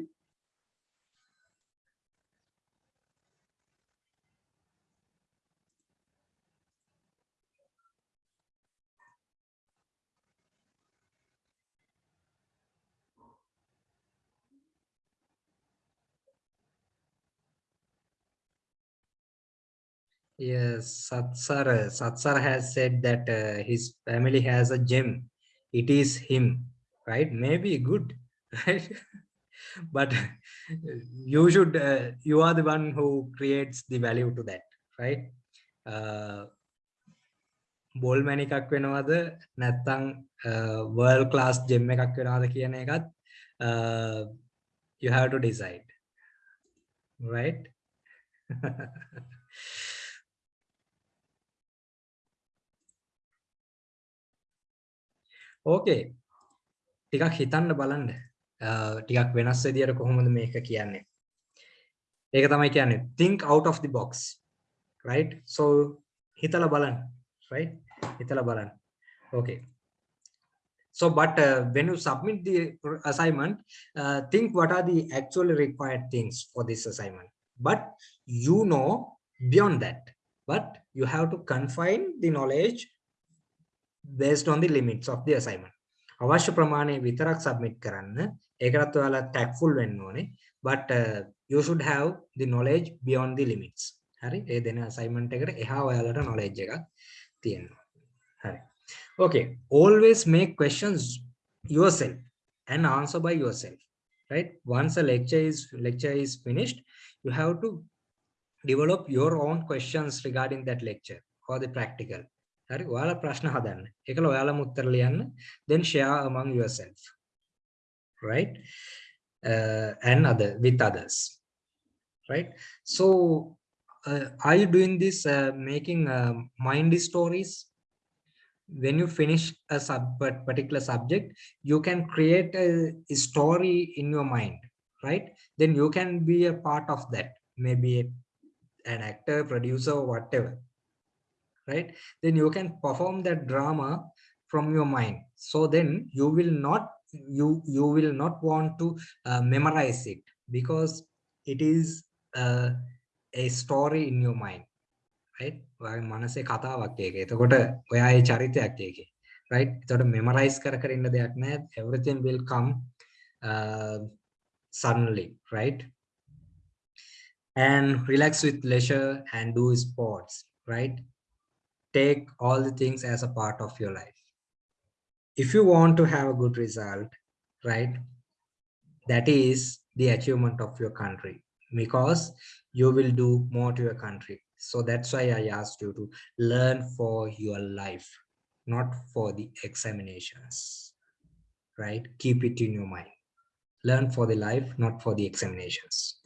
Yes, Satsar, Satsar has said that uh, his family has a gem. It is him, right? Maybe good, [LAUGHS] right? but you should, uh, you are the one who creates the value to that, right? Uh, බෝල්මැන එකක් වෙනවද නැත්තං world class gem එකක් වෙනවාද කියන එකත් uh, you have to decide right [LAUGHS] okay ටිකක් හිතන්න බලන්න අ, ටිකක් වෙනස් විදියට කොහොමද මේක කියන්නේ ඒක තමයි කියන්නේ think out of the box right so හිතලා බලන්න right හිතලා බලන්න okay so but uh, when you submit the assignment uh, think what are the actually required things for this assignment but you know beyond that but you have to confine the knowledge based on the limits of the assignment අවශ්‍ය ප්‍රමාණය විතරක් submit කරන්න ඒකටත් ඔයාලා tactful වෙන්න ඕනේ but uh, you should have the knowledge beyond the limits හරි ඒ දෙන assignment එකට එහා ඔයාලට knowledge එකක් තියෙනවා හරි okay always make questions yourself and answer by yourself right once a lecture is lecture is finished you have to develop your own questions regarding that lecture or the practical හරි ඔයාලා ප්‍රශ්න හදන්න ඒකල ඔයාලම උත්තර ලියන්න then share among yourself right uh, and other with others right so uh, are you doing this uh, making uh, mind stories when you finish a sub but particular subject you can create a, a story in your mind right then you can be a part of that maybe a, an actor producer or whatever right then you can perform that drama from your mind so then you will not you you will not want to uh, memorize it because it is uh, a story in your mind right ඔයාගේ මනසේ කතාවක් ඒක. එතකොට ඔයා ඒ චරිතයක් ඒකේ. right? එතකොට memorize කර කර ඉන්න දෙයක් නැහැ. everything will come uh, suddenly, right? And relax with leisure and do sports, right? Take all the things as a part of your life. If you want to have a good result, right? That is the achievement of your country because you will do more to your country. So that's why I asked you to learn for your life, not for the examinations, right? Keep it in your mind. Learn for the life, not for the examinations.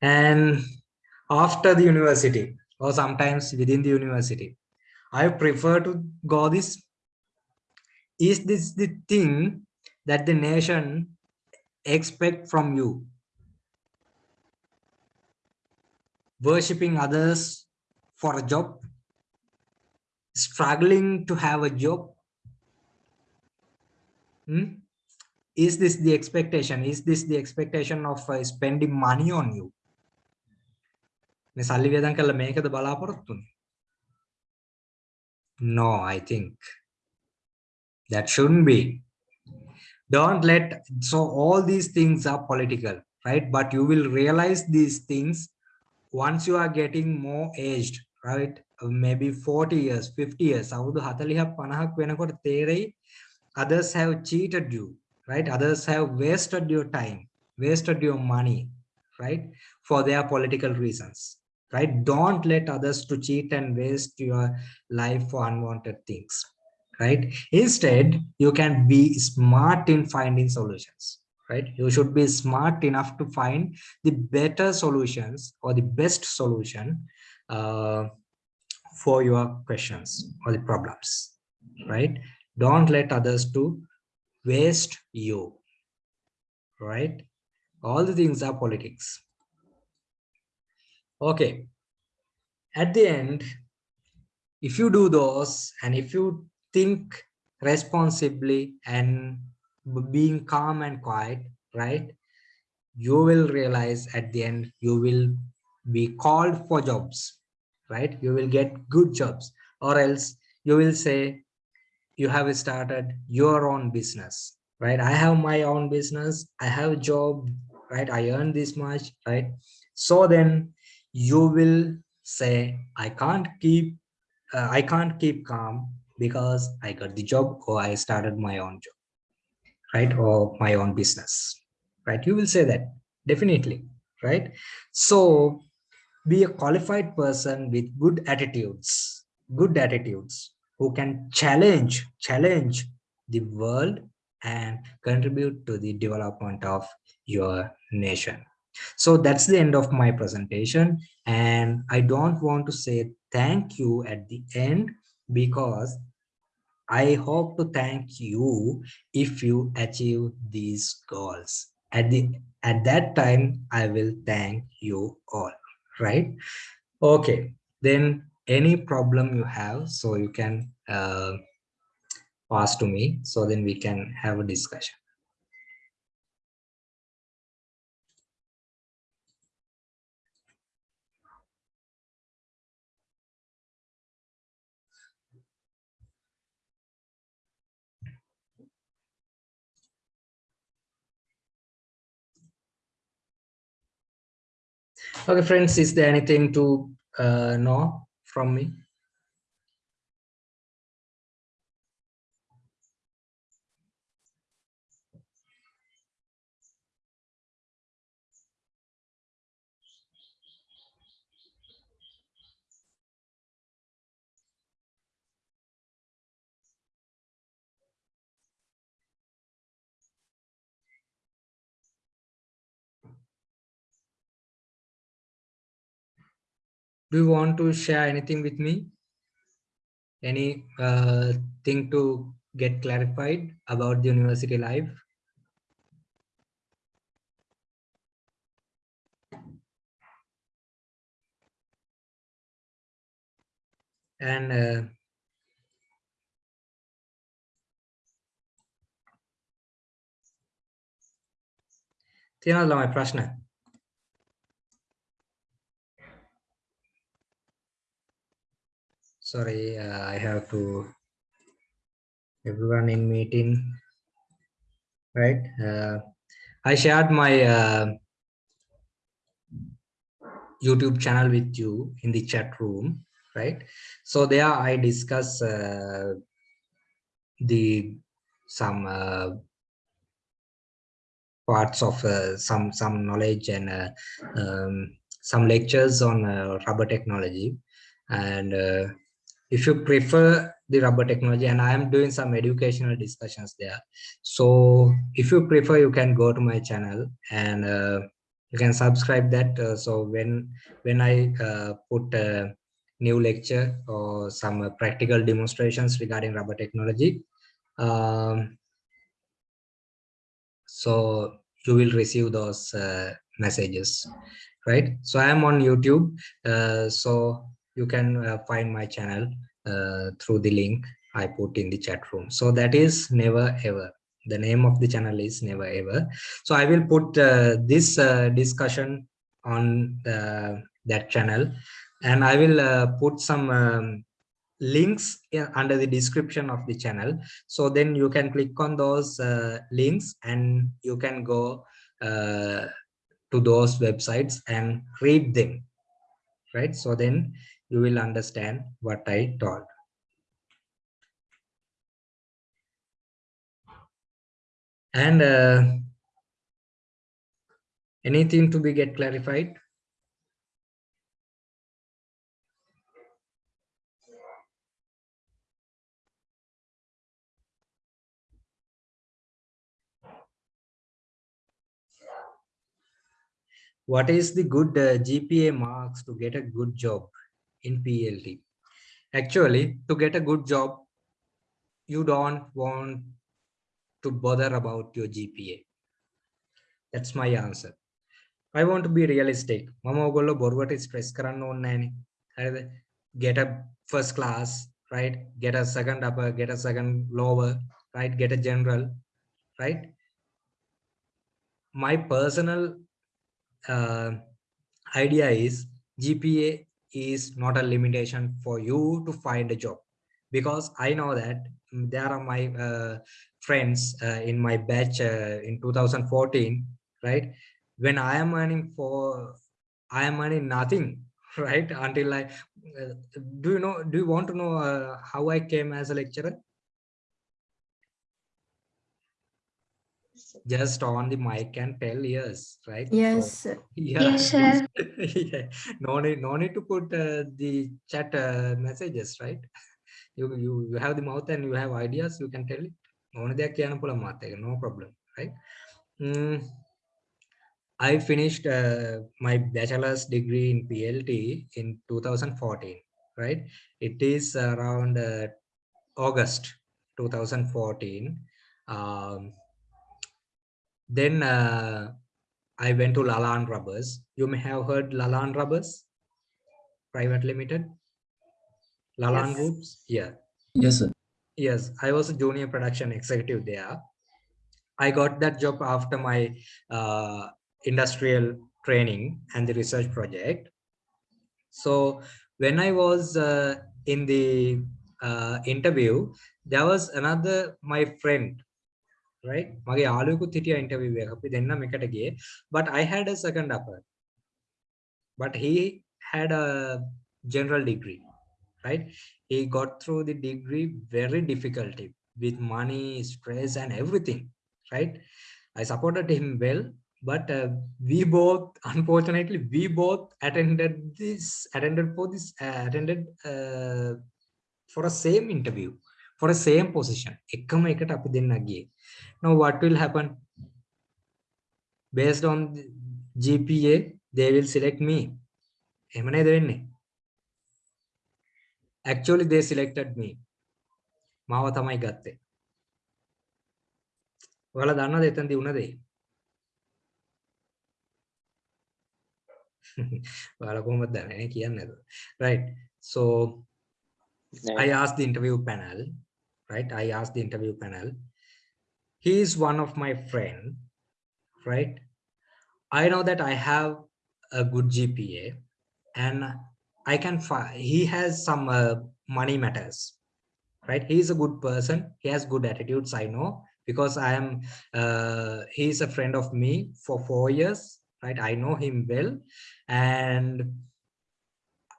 And after the university, or sometimes within the university, I prefer to go this. Is this the thing that the nation expect from you? worshipping others for a job, struggling to have a job. Hmm? Is this the expectation? Is this the expectation of uh, spending money on you? මේ සල්ලි වියදම් කළා මේකද බලාපොරොත්තු වෙන්නේ? No, I think that shouldn't be. Don't let so all these things are political, right? But you will realize these things once you are getting more aged right uh, maybe 40 years 50 years අවුරුදු 40ක් 50ක් වෙනකොට තේරෙයි others have cheated you right others have wasted your time wasted your money right for their political reasons right? Don't let others to cheat and waste your life for unwanted things right? Instead you can be smart in finding solutions right? You should be smart enough to find the better solutions or the best solution uh, for your questions or the problems right? Don't let others to waste you right? All the things are politics okay at the end if you do those and if you think responsibly and being calm and quiet, right? You will realize at the end, you will be called for jobs, right? You will get good jobs or else you will say you have started your own business, right? I have my own business. I have a job, right? I earn this much, right? So then you will say, I can't keep, uh, I can't keep calm because I got the job or I started my own job right or my own business right? You will say that definitely right? So be a qualified person with good attitudes good attitudes who can challenge challenge the world and contribute to the development of your nation so that's the end of my presentation and i don't want to say thank you at the end because I hope to thank you if you achieve these goals. At the at that time, I will thank you all, right? Okay, then any problem you have, so you can uh, pass to me, so then we can have a discussion. Okay, friends, is there anything to uh, know from me? Do you want to share anything with me? Any uh, thing to get clarified about the university life? And uh, තියෙනවද ළමයි ප්‍රශ්න? Sorry, uh, I have to everyone in meeting, right? Uh, I shared my uh, YouTube channel with you in the chat room, right? So there I discuss uh, the some uh, parts of uh, some some knowledge and um, some lectures on rubber technology and if you prefer the rubber technology and i am doing some educational discussions there. So if you prefer you can go to my channel and uh, you can subscribe that uh, so when when i uh, put a new lecture or some uh, practical demonstrations regarding rubber technology um, so you will receive those uh, messages right? So i am on youtube uh, so you can uh, find my channel uh, through the link I put in the chat room. So that is never ever. The name of the channel is never ever. So I will put uh, this uh, discussion on uh, that channel and I will uh, put some um, links under the description of the channel. So then you can click on those links and you can go to those websites and read them right so then you will understand what I told. And uh, anything to be get clarified? What is the good uh, GPA marks to get a good job? in PLT. Actually, to get a good job, you don't want to bother about your GPA. That's my answer. I want to be realistic. මම ඔගොල්ලෝ බොරුවට stress කරන්න ඕනේ Get a first class, right? Get a second upper, get a second lower, right? Get a general, right? My personal uh, idea is GPA is not a limitation for you to find a job. Because i know that there are my uh, friends uh, in my batch uh, in 2014 right? When i am earning for i am earning nothing [LAUGHS] right? Until i uh, do you know do you want to know uh, how i came as a lecturer just on the mic and tell yes, right? Yes. So, yeah. Yes, sir. [LAUGHS] yeah. No need, no need to put uh, the chat uh, messages, right? You, you you have the mouth and you have ideas, you can tell it. No problem, right? Mm. I finished uh, my bachelor's degree in PLT in 2014, right? It is around uh, August 2014. Um, then uh, I went to Lalan Rubbers. You may have heard Lalan Rubbers Private Limited. Lalan Yes. Groups. Yeah. Yes, sir. Yes, I was a junior production executive there. I got that job after my uh, industrial training and the research project. So when I was uh, in the uh, interview, there was another my friend, right? මගේ යාළුවෙකුත් හිටියා interview එක. අපි දෙන්නම එකට ගියේ. But I had a second upper. But he had a general degree, right? he got through the degree very difficulty with money stress and everything right i supported him well but uh, we both unfortunately we both attended this attended for this uh, attended uh, for a same interview For a same position. එකම එකට අපි දෙන්න ගියේ. Now what will happen? Based on the gpa they will select me. එහෙම නේද වෙන්නේ? Actually they selected me. මාව තමයි ගත්තේ. ඔයාලා දන්නවද එතනදී වුණ දේ [LAUGHS] ඔයාලා කොහොමද දන්නේ? කියන්නේ නැතුව right. So I asked the interview panel, right? I asked the interview panel. He is one of my friend, right? I know that I have a good GPA and I can find, he has some uh, money matters, right? He is a good person. He has good attitudes. I know because I am, uh, he is a friend of me for four years, right? I know him well. And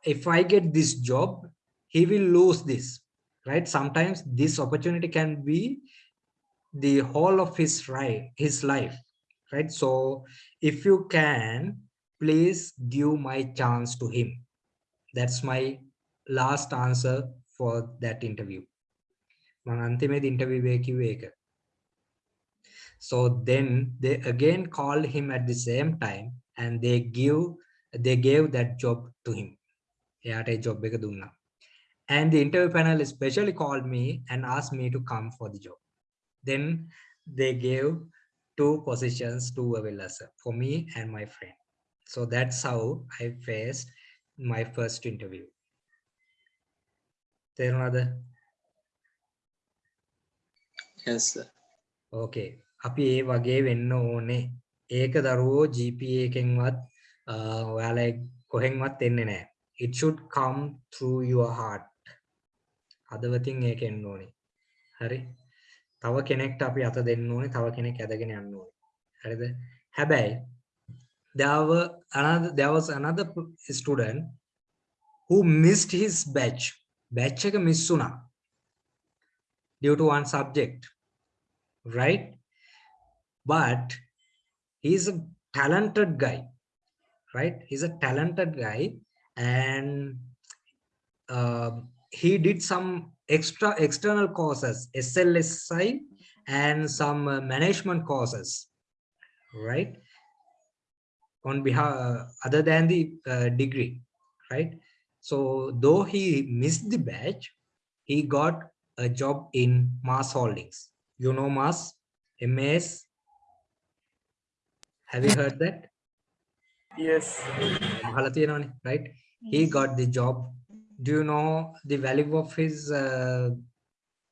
if I get this job, he will lose this right sometimes this opportunity can be the whole of his right his life right so if you can please give my chance to him that's my last answer for that interview මම අන්තිමේදී interview එකේ කිව්වේ ඒක so then they again called him at the same time and they give they gave that job to him එයාට ඒ job එක දුන්නා and the interview panel especially called me and asked me to come for the job then they gave two positions to Avilasa for me and my friend so that's how i faced my first interview තේරුණාද Yes, sir. ඕකේ අපි ඒ වගේ වෙන්න ඕනේ ඒක දරුවෝ GPA එකෙන්වත් අ, ඔයාලා කොහෙන්වත් එන්නේ නැහැ it should come through your heart හදවතින් ඒක එන්න ඕනේ. හරි. තව කෙනෙක්ට අපි අත දෙන්න ඕනේ තව කෙනෙක් ඇදගෙන යන්න ඕනේ. හරිද? හැබැයි there were another there was another p- student who missed his batch. Batch එක miss වුණා. Due to one subject. Right? But he's a talented guy. Right? He's a talented guy and um, he did some extra external courses, SLSI and some uh, management courses, right? On behalf, uh, other than the uh, degree, right? So though he missed the batch, he got a job in MAS Holdings. You know Mass, MAS. Have you heard that? Yes. Right? He got the job do you know the value of his uh,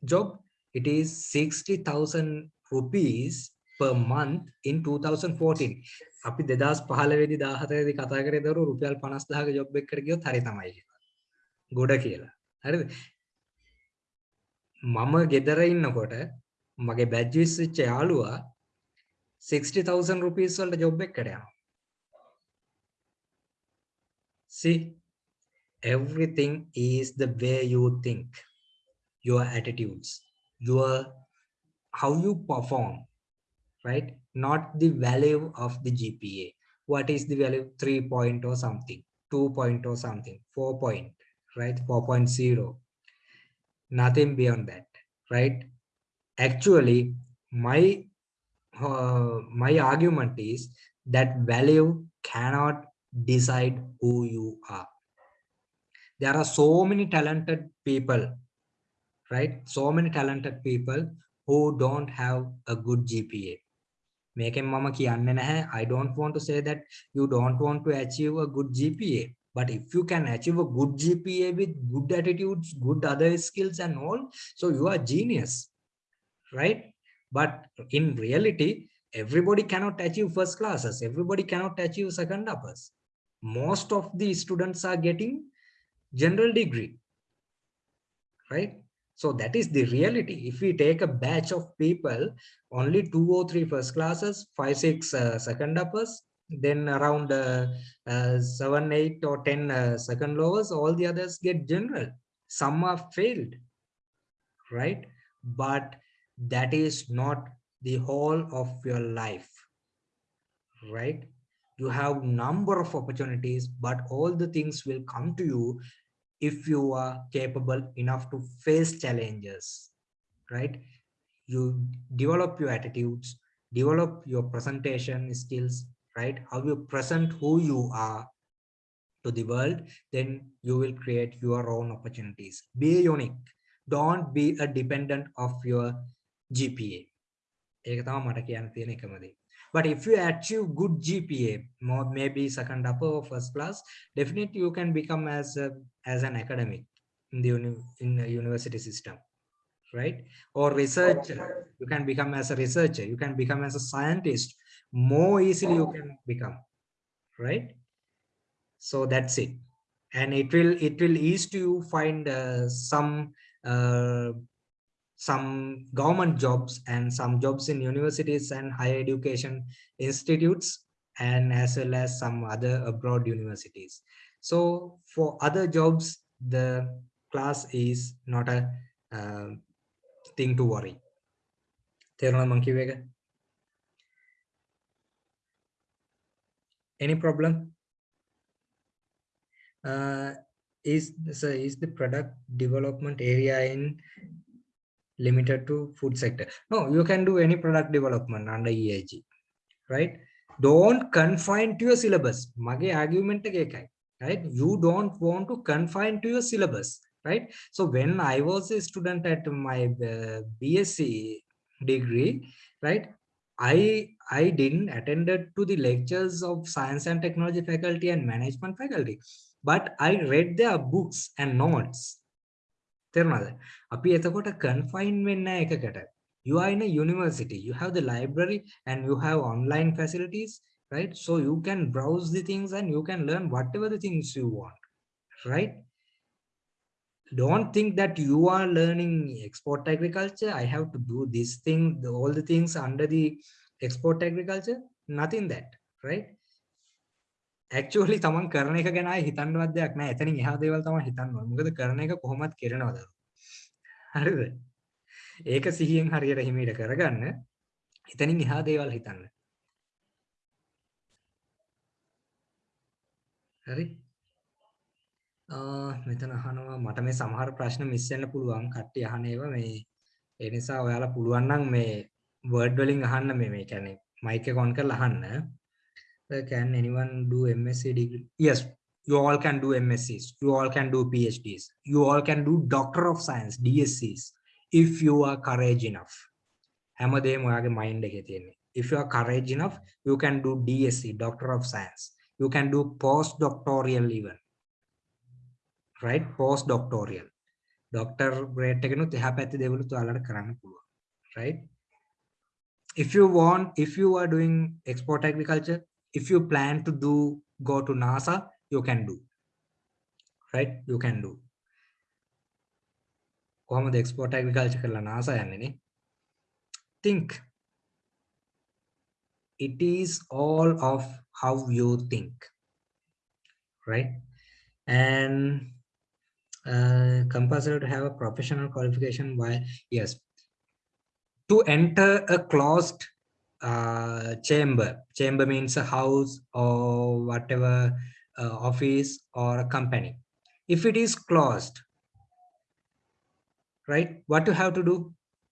job it is 60000 rupees per month in 2014 අපි 2015 වෙදි 17 වෙදි කතා කරේ දරුවෝ රුපියල් 50000ක job එකකට ගියොත් හරි තමයි කියලා. ගොඩ කියලා. හරිද? මම ගෙදර ඉන්නකොට මගේ බැජ් විශ්විච්ච යාළුවා 60000 rupees වලට ජොබ් එකකට යනවා. See, everything is the way you think, your attitudes, your how you perform, right? Not the value of the GPA. What is the value? Three point or something, two point or something, four point, right? 4.0. Nothing beyond that, right? Actually, my uh, my argument is that value cannot decide who you are there are so many talented people right so many talented people who don't have a good gpa මේකෙන් මම කියන්නේ නැහැ I don't want to say that you don't want to achieve a good GPA but if you can achieve a good GPA with good attitudes good other skills and all so you are genius right but in reality everybody cannot achieve first classes everybody cannot achieve second uppers most of the students are getting general degree right? So that is the reality. If we take a batch of people only two or three first classes five six uh, second uppers then around uh, uh, seven eight or ten uh, second lowers all the others get general. Some are failed right? But that is not the whole of your life right? You have number of opportunities but all the things will come to you if you are capable enough to face challenges right you develop your attitudes develop your presentation skills right how you present who you are to the world then you will create your own opportunities be unique don't be a dependent of your gpa ඒක තමයි මට කියන්න තියෙන එකම දේ. but if you achieve good GPA, more maybe second upper or first class, definitely you can become as a, as an academic in the uni, in the university system, right? Or researcher, you can become as a researcher, you can become as a scientist. More easily you can become, right? So that's it, and it will it will ease to you find uh, some uh, some government jobs and some jobs in universities and higher education institutes and as well as some other abroad universities. So for other jobs, the class is not a uh, thing to worry. Monkey Any problem? Uh, is so is the product development area in limited to food sector. No you can do any product development under eig right? Don't confine to your syllabus. Mage argument right? You don't want to confine to your syllabus right? So when i was a student at my uh, bsc degree right i i didn't attended to the lectures of science and technology faculty and management faculty. But i read their books and notes තේරුණාද අපි එතකොට කන්ෆයින් වෙන්නේ එකකට you are in a university you have the library and you have online facilities right so you can browse the things and you can learn whatever the things you want right don't think that you are learning export agriculture i have to do this thing the, all the things under the export agriculture nothing that right Actually තමන් කරන එක ගැන හිතන්නවත් දෙයක් නෑ. එතනින් එහා දේවල් තමයි හිතන්න ඕනේ මොකද කරන එක කොහොමත් කරනවද හරිද? ඒක සිහියෙන් හරියට හිමීට කරගන්න. එතනින් එහා දේවල් හිතන්න. හරි. මෙතන අහනවා මට මේ සමහර ප්‍රශ්න මිස් වෙන්න පුළුවන්. කට්ටිය අහන ඒවා. මේ ඒ නිසා ඔයාලා පුළුවන් නම් මේ වර්ඩ් වලින් අහන්න මේ මේ කියන්නේ මයික් එක ඔන් කරලා අහන්න. can anyone do MSc degree? Yes, you all can do MSCs. You all can do PhDs. You all can do Doctor of Science, DSCs, if you are courage enough. mind If you are courage enough, you can do DSC, Doctor of Science. You can do postdoctoral even. Right? Postdoctoral. Doctor Right? If you want, if you are doing export agriculture, if you plan to do go to nasa you can do right you can do කොහොමද export agriculture කරලා NASA යන්නේ නේ think it is all of how you think right and uh, compulsory to have a professional qualification while yes to enter a closed uh, chamber chamber means a house or whatever uh, office or a company if it is closed right what you have to do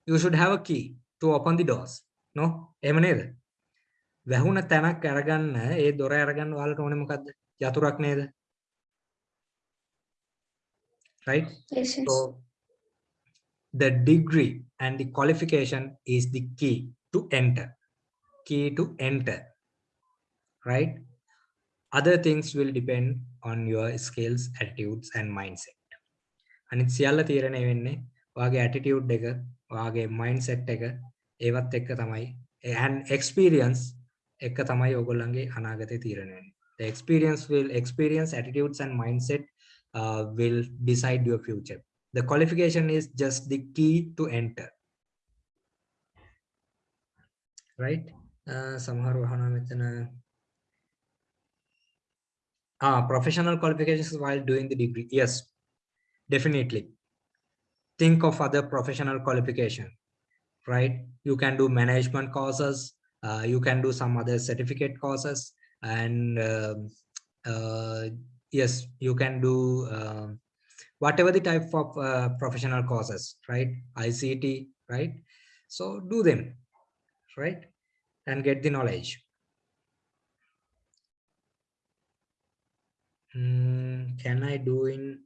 you should have a key to open the doors no එහෙම නේද වැහුණ තැනක් අරගන්න ඒ දොර අරගන්න ඔයාලට ඕනේ මොකද්ද යතුරක් නේද right Yes, yes. so the degree and the qualification is the key to enter key to enter right other things will depend on your skills attitudes and mindset අනිත් සියල්ල තීරණය වෙන්නේ ඔයාගේ attitude එක ඔයාගේ mindset එක ඒවත් එක්ක තමයි and experience එක තමයි ඔයගොල්ලන්ගේ අනාගතේ තීරණය වෙන්නේ the experience will experience attitudes and mindset uh, will decide your future the qualification is just the key to enter right uh, සමහර වහනවා මෙතන ah professional qualifications while doing the degree yes definitely think of other professional qualification right you can do management courses uh, you can do some other certificate courses and um, uh, yes you can do um, whatever the type of uh, professional courses right ict right so do them right And get the knowledge. Hmm, can i do in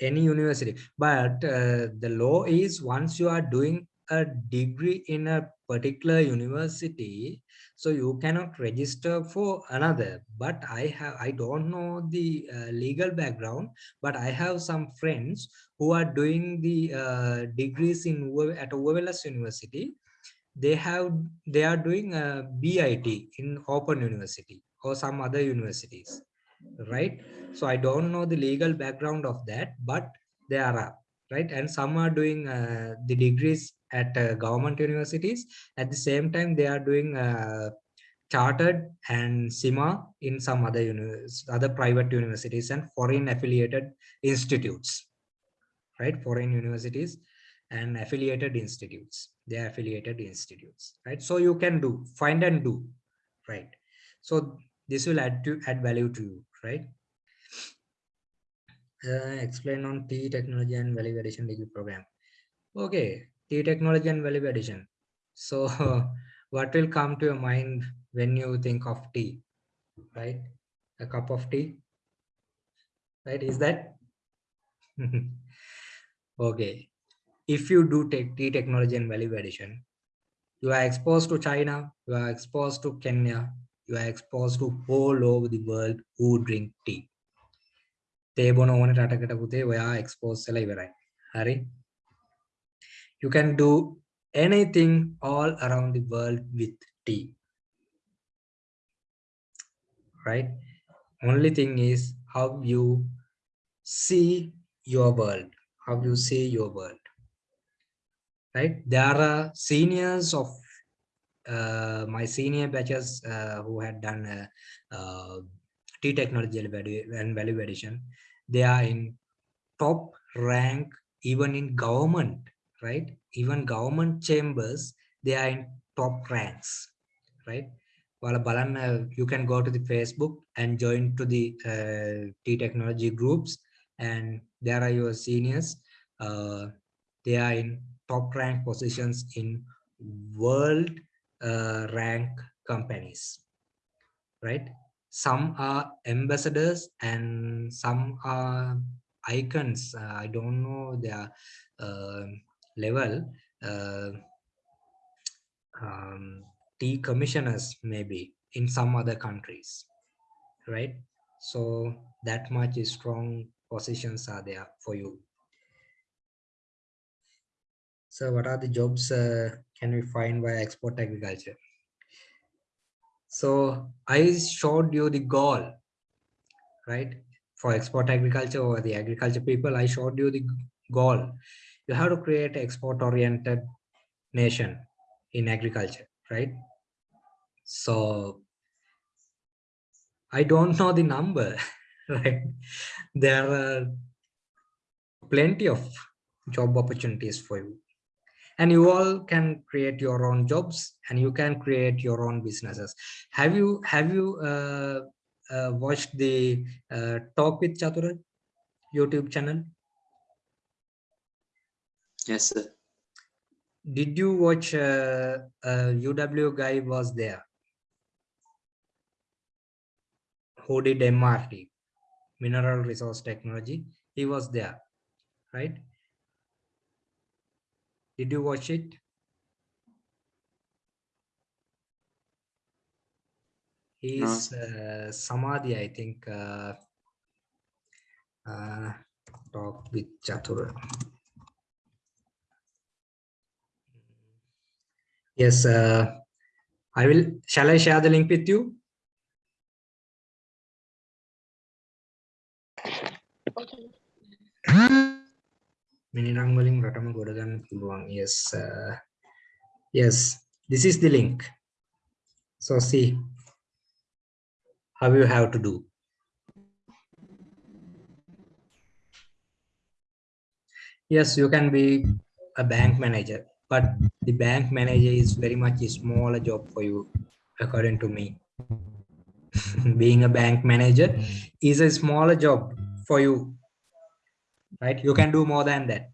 any university? But uh, the law is once you are doing a degree in a particular university so you cannot register for another. But i have i don't know the uh, legal background but i have some friends who are doing the uh, degrees in at Uva Wellassa university they have they are doing a bit in open university or some other universities right? So i don't know the legal background of that but there are right? And some are doing uh, the degrees at uh, government universities. At the same time they are doing uh, chartered and CIMA in some other other private universities and foreign affiliated institutes right? Foreign universities and affiliated institutes they affiliated institutes right so you can do find and do right so this will add to add value to you right uh, explain on Tea technology and value addition degree program. Okay, Tea technology and value addition. So [LAUGHS] what will come to your mind when you think of tea, right? A cup of tea, right? Is that? [LAUGHS] okay If you do take tea technology and value addition, you are exposed to China, you are exposed to Kenya, you are exposed to all over the world who drink tea. තේ බොන ඕන රටකට පුතේ ඔයා expose වෙලා ඉවරයි. හරි? You can do anything all around the world with tea. Right? Only thing is how you see your world, how you see your world. Right? There are seniors of uh, my senior batches uh, who had done uh, uh, Tea technology and value addition. They are in top rank even in government, right? Even government chambers, they are in top ranks, right? While Balan, you can go to the Facebook and join to the uh, Tea technology groups, and there are your seniors. Uh, they are in top rank positions in world uh, rank companies, right? some are ambassadors and some are icons. Uh, i don't know their uh, level. Um, tea commissioners maybe in some other countries right? So that much is strong positions are there for you so what are the jobs uh, can we find by export agriculture so I showed you the goal, right? For export agriculture or the agriculture people, I showed you the goal. You have to create export oriented nation in agriculture, right? So I don't know the number, [LAUGHS] right? There are plenty of job opportunities for you and you all can create your own jobs and you can create your own businesses. Have you have you uh, uh, watched the uh, talk with chatura youtube channel? Yes, sir. did you watch uh, uh, uw guy was there? Who did mrt mineral resource technology? He was there right Did you watch it? He's uh, Samadhi, I think. Uh, uh, talk with Chatur. Yes, uh, I will. Shall I share the link with you? මිනිරං වලින් රටම ගොඩ ගන්න පුළුවන් yes uh, yes this is the link so see how you have to do yes you can be a bank manager but the bank manager is very much a smaller job for you according to me [LAUGHS] being a bank manager is a smaller job for you right? You can do more than that.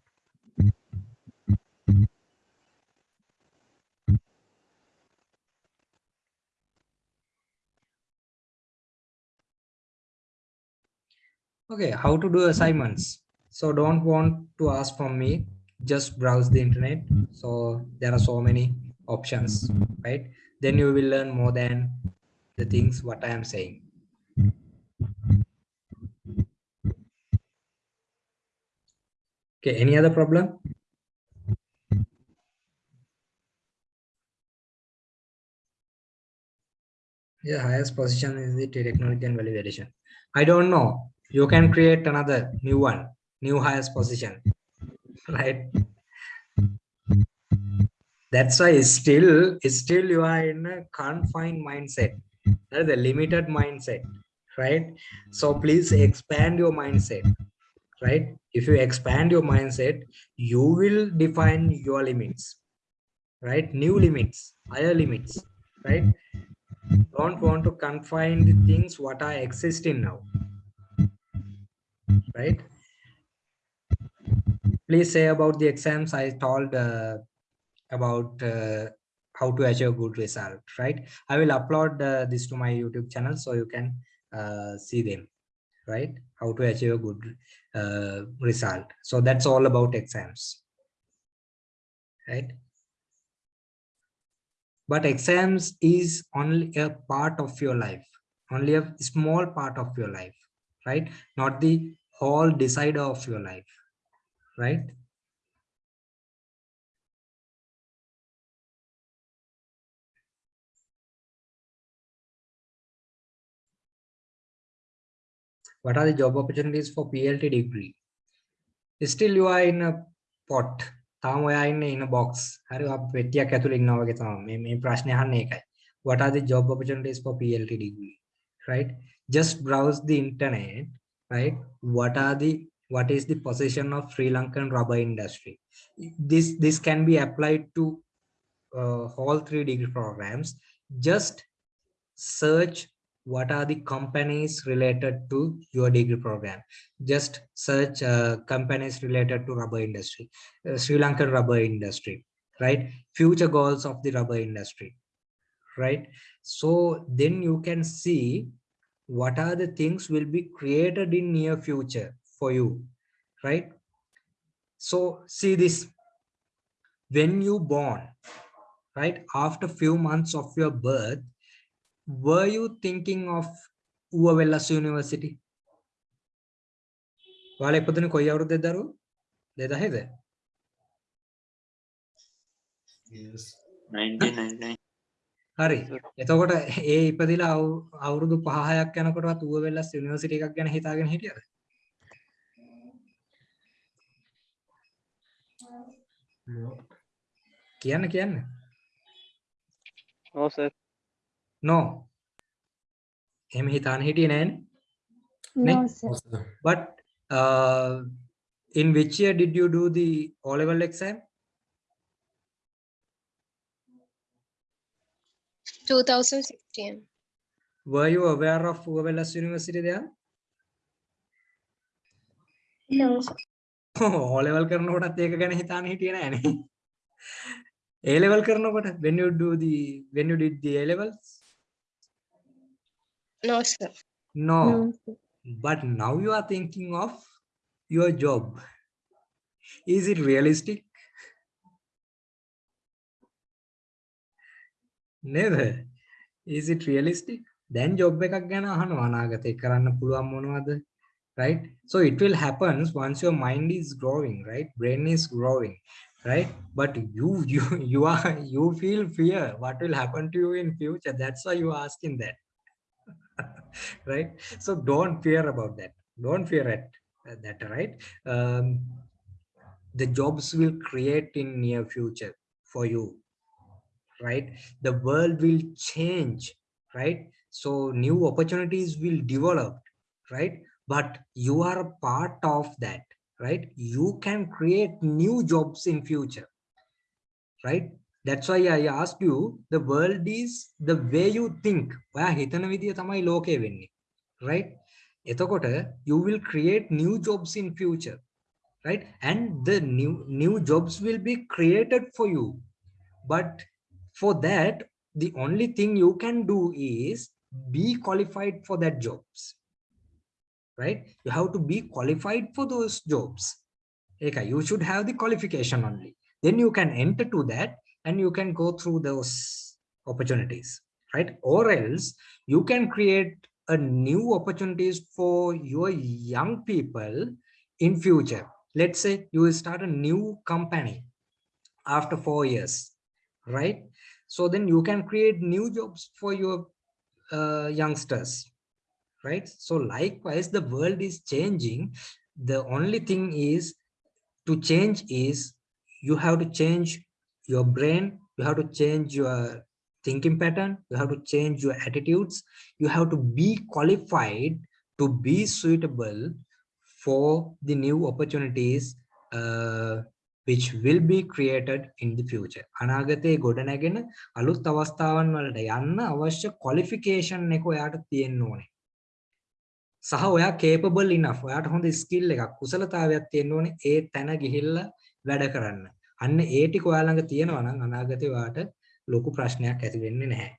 Okay how to do assignments. So don't want to ask from me. Just browse the internet. So there are so many options right? Then you will learn more than the things what i am saying okay any other problem? Yeah highest position is the technology and value validation i don't know. You can create another new one new highest position [LAUGHS] right? That's why still still you are in a confined mindset. That is a limited mindset right? So please expand your mindset right? If you expand your mindset you will define your limits right? New limits higher limits right? Don't want to confine the things what are existing now right? Please say about the exams i told uh, about uh, how to achieve good result right? I will upload uh, this to my youtube channel so you can uh, see them right? How to achieve a good uh, result. So that's all about exams right? But exams is only a part of your life only a small part of your life right? Not the whole decider of your life right what are the job opportunities for plt degree still you are in a pot තාම ඔයා ඉන්නේ in a box හරි අප පෙට්ටියක් ඇතුළේ ඉන්නවා වගේ තමයි මේ මේ ප්‍රශ්නේ අහන්නේ ඒකයි what are the job opportunities for plt degree right just browse the internet right what are the what is the position of sri lankan rubber industry this this can be applied to uh, all three degree programs just search what are the companies related to your degree program? Just search uh, companies related to rubber industry uh, sri lankan rubber industry right? Future goals of the rubber industry right? So then you can see what are the things will be created in near future for you right? So see this. When you born right after few months of your birth were you thinking of Uwavellas University? ඔයාලා ඉපදුනේ කොයි අවුරුද්දේද දරුවෝ? 2000ද? Yes. 1999. හරි. එතකොට ඒ ඉපදිලා අවු- අවුරුදු 5-6ක් යනකොටවත් ඌවවෙල්ලස් university එකක් ගැන හිතාගෙන හිටියද? කියන්න කියන්න. No, sir. No. එහෙම හිතාන හිටියේ නෑනේ. No, Ne- sir. But uh, in which year did you do the O level exam? 2016. Were you aware of Uwavellas University there? No, sir. O level කරනකොටත් ඒක ගැන හිතාන හිටියේ නෑනේ. A level කරනකොට when you do the when you did the A levels? No, sir. No. no sir. But now you are thinking of your job. Is it realistic? Never. Is it realistic? Then job එකක් ගැන Right? So it will happen once your mind is growing, right? Brain is growing, right? But you you you are you feel fear. What will happen to you in future? That's why you are asking that. [LAUGHS] right? So don't fear about that. Don't fear at that right? Um, the jobs will create in near future for you right? The world will change right? So new opportunities will develop right? But you are a part of that right? You can create new jobs in future right that's why i asked you the world is the way you think ඔයා හිතන විදිය තමයි ලෝකය වෙන්නේ right එතකොට you will create new jobs in future right and the new new jobs will be created for you but for that the only thing you can do is be qualified for that jobs right you have to be qualified for those jobs okay you should have the qualification only then you can enter to that and you can go through those opportunities right? Or else you can create a new opportunities for your young people in future. Let's say you will start a new company after four years right? So then you can create new jobs for your uh, youngsters right? So likewise the world is changing. The only thing is to change is you have to change your brain you have to change your thinking pattern you have to change your attitudes you have to be qualified to be suitable for the new opportunities uh, which will be created in the future. අනාගතයේ ගොඩනැගෙන අලුත් අවස්ථාවන් වලට යන්න අවශ්‍ය qualification එක ඔයාට තියෙන්න ඕනේ. සහ ඔයා capable enough ඔයාට හොඳ skill එකක් කුසලතාවයක් තියෙන්න ඕනේ ඒ තැන ගිහිල්ලා වැඩ කරන්න. අන්න ඒ ටික ඔයාලඟ තියෙනවා නම් අනාගතේ ඔයාට ලොකු ප්‍රශ්නයක් ඇති වෙන්නේ නැහැ.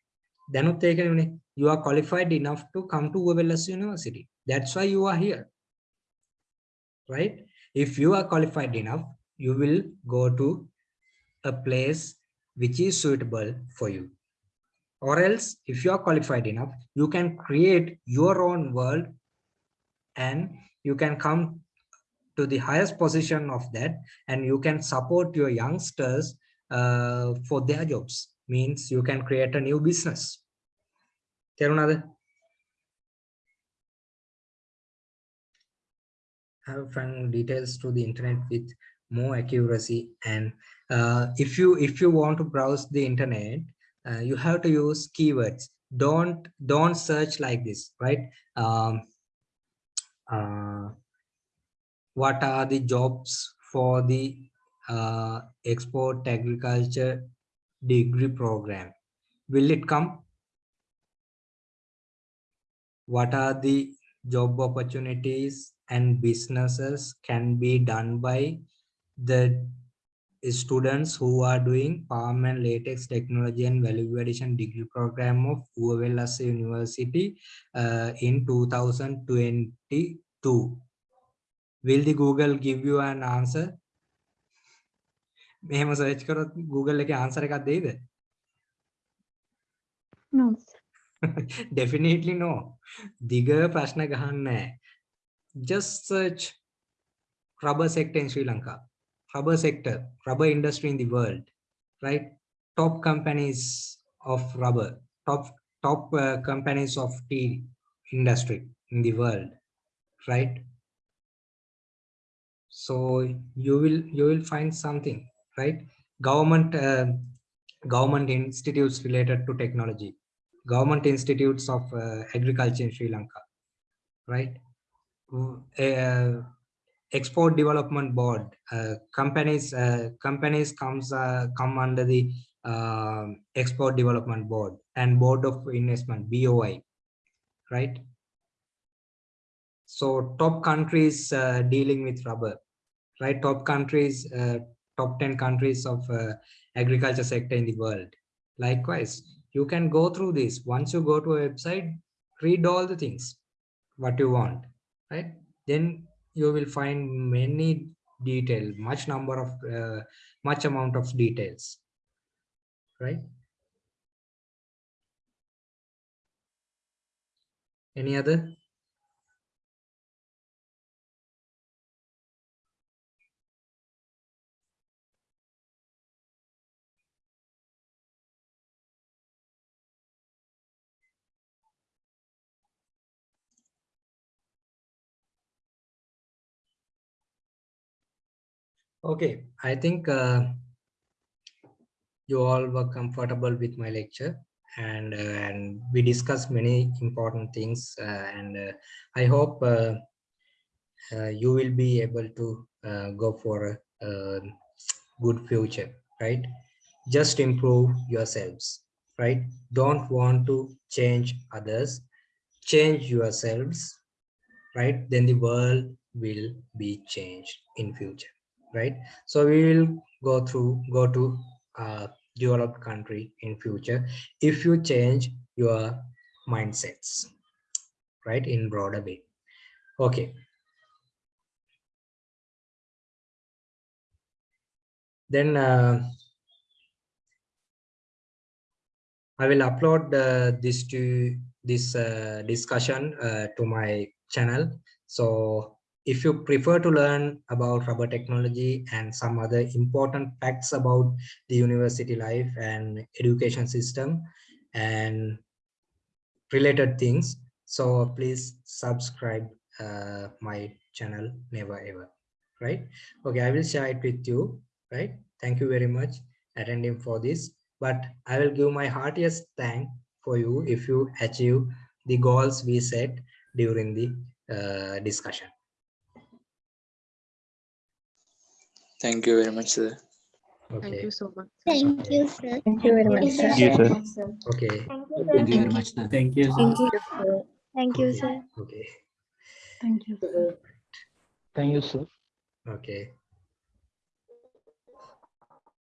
දැනුත් ඒකනේ you are qualified enough to come to Uva Wellassa University. That's why you are here. Right? If you are qualified enough, you will go to a place which is suitable for you. Or else, if you are qualified enough, you can create your own world and you can come to the highest position of that and you can support your youngsters uh, for their jobs means you can create a new business තේරුණාද have found details to the internet with more accuracy and uh, if you if you want to browse the internet uh, you have to use keywords don't don't search like this right um, uh, what are the jobs for the uh, export agriculture degree program? Will it come? What are the job opportunities and businesses can be done by the students who are doing palm and latex technology and value addition degree program of Uva Wellassa University uh, in 2022 will the google give you an answer මෙහෙම search කරොත් google එකේ answer එකක් දෙයිද No. definitely no දිග ප්‍රශ්න ගහන්නේ just search rubber sector in sri lanka rubber sector rubber industry in the world right top companies of rubber top top uh, companies of tea industry in the world right so you will you will find something right? Government uh, government institutes related to technology. Government institutes of uh, agriculture in sri lanka right? Uh, export development board uh, companies uh, companies comes uh, come under the uh, export development board and board of investment boi right? So top countries dealing with rubber right? Top countries, uh, top 10 countries of uh, agriculture sector in the world. Likewise, you can go through this. Once you go to a website, read all the things, what you want, right? Then you will find many detail, much number of, uh, much amount of details, right? Any other Okay, I think uh, you all were comfortable with my lecture and uh, and we discussed many important things uh, and uh, I hope uh, uh, you will be able to go for a, a good future, right? Just improve yourselves, right? Don't want to change others, change yourselves, right? Then the world will be changed in future, right? So we will go through, go to uh, developed country in future if you change your mindsets, right? In broader way. Okay. Then uh, I will upload uh, this to this uh, discussion uh, to my channel. So if you prefer to learn about rubber technology and some other important facts about the university life and education system and related things, so please subscribe uh, my channel never ever, right? Okay, I will share it with you, right? Thank you very much attending for this, but I will give my heartiest thank for you if you achieve the goals we set during the uh, discussion. Thank you very much, sir. Okay. Thank you so much. Thank you, sir. Thank you very much, sir. Thank you, sir. Okay. Thank you very much, sir. Thank you. Thank you, sir. Thank you, sir. Okay. Thank you. Thank you, sir. Okay.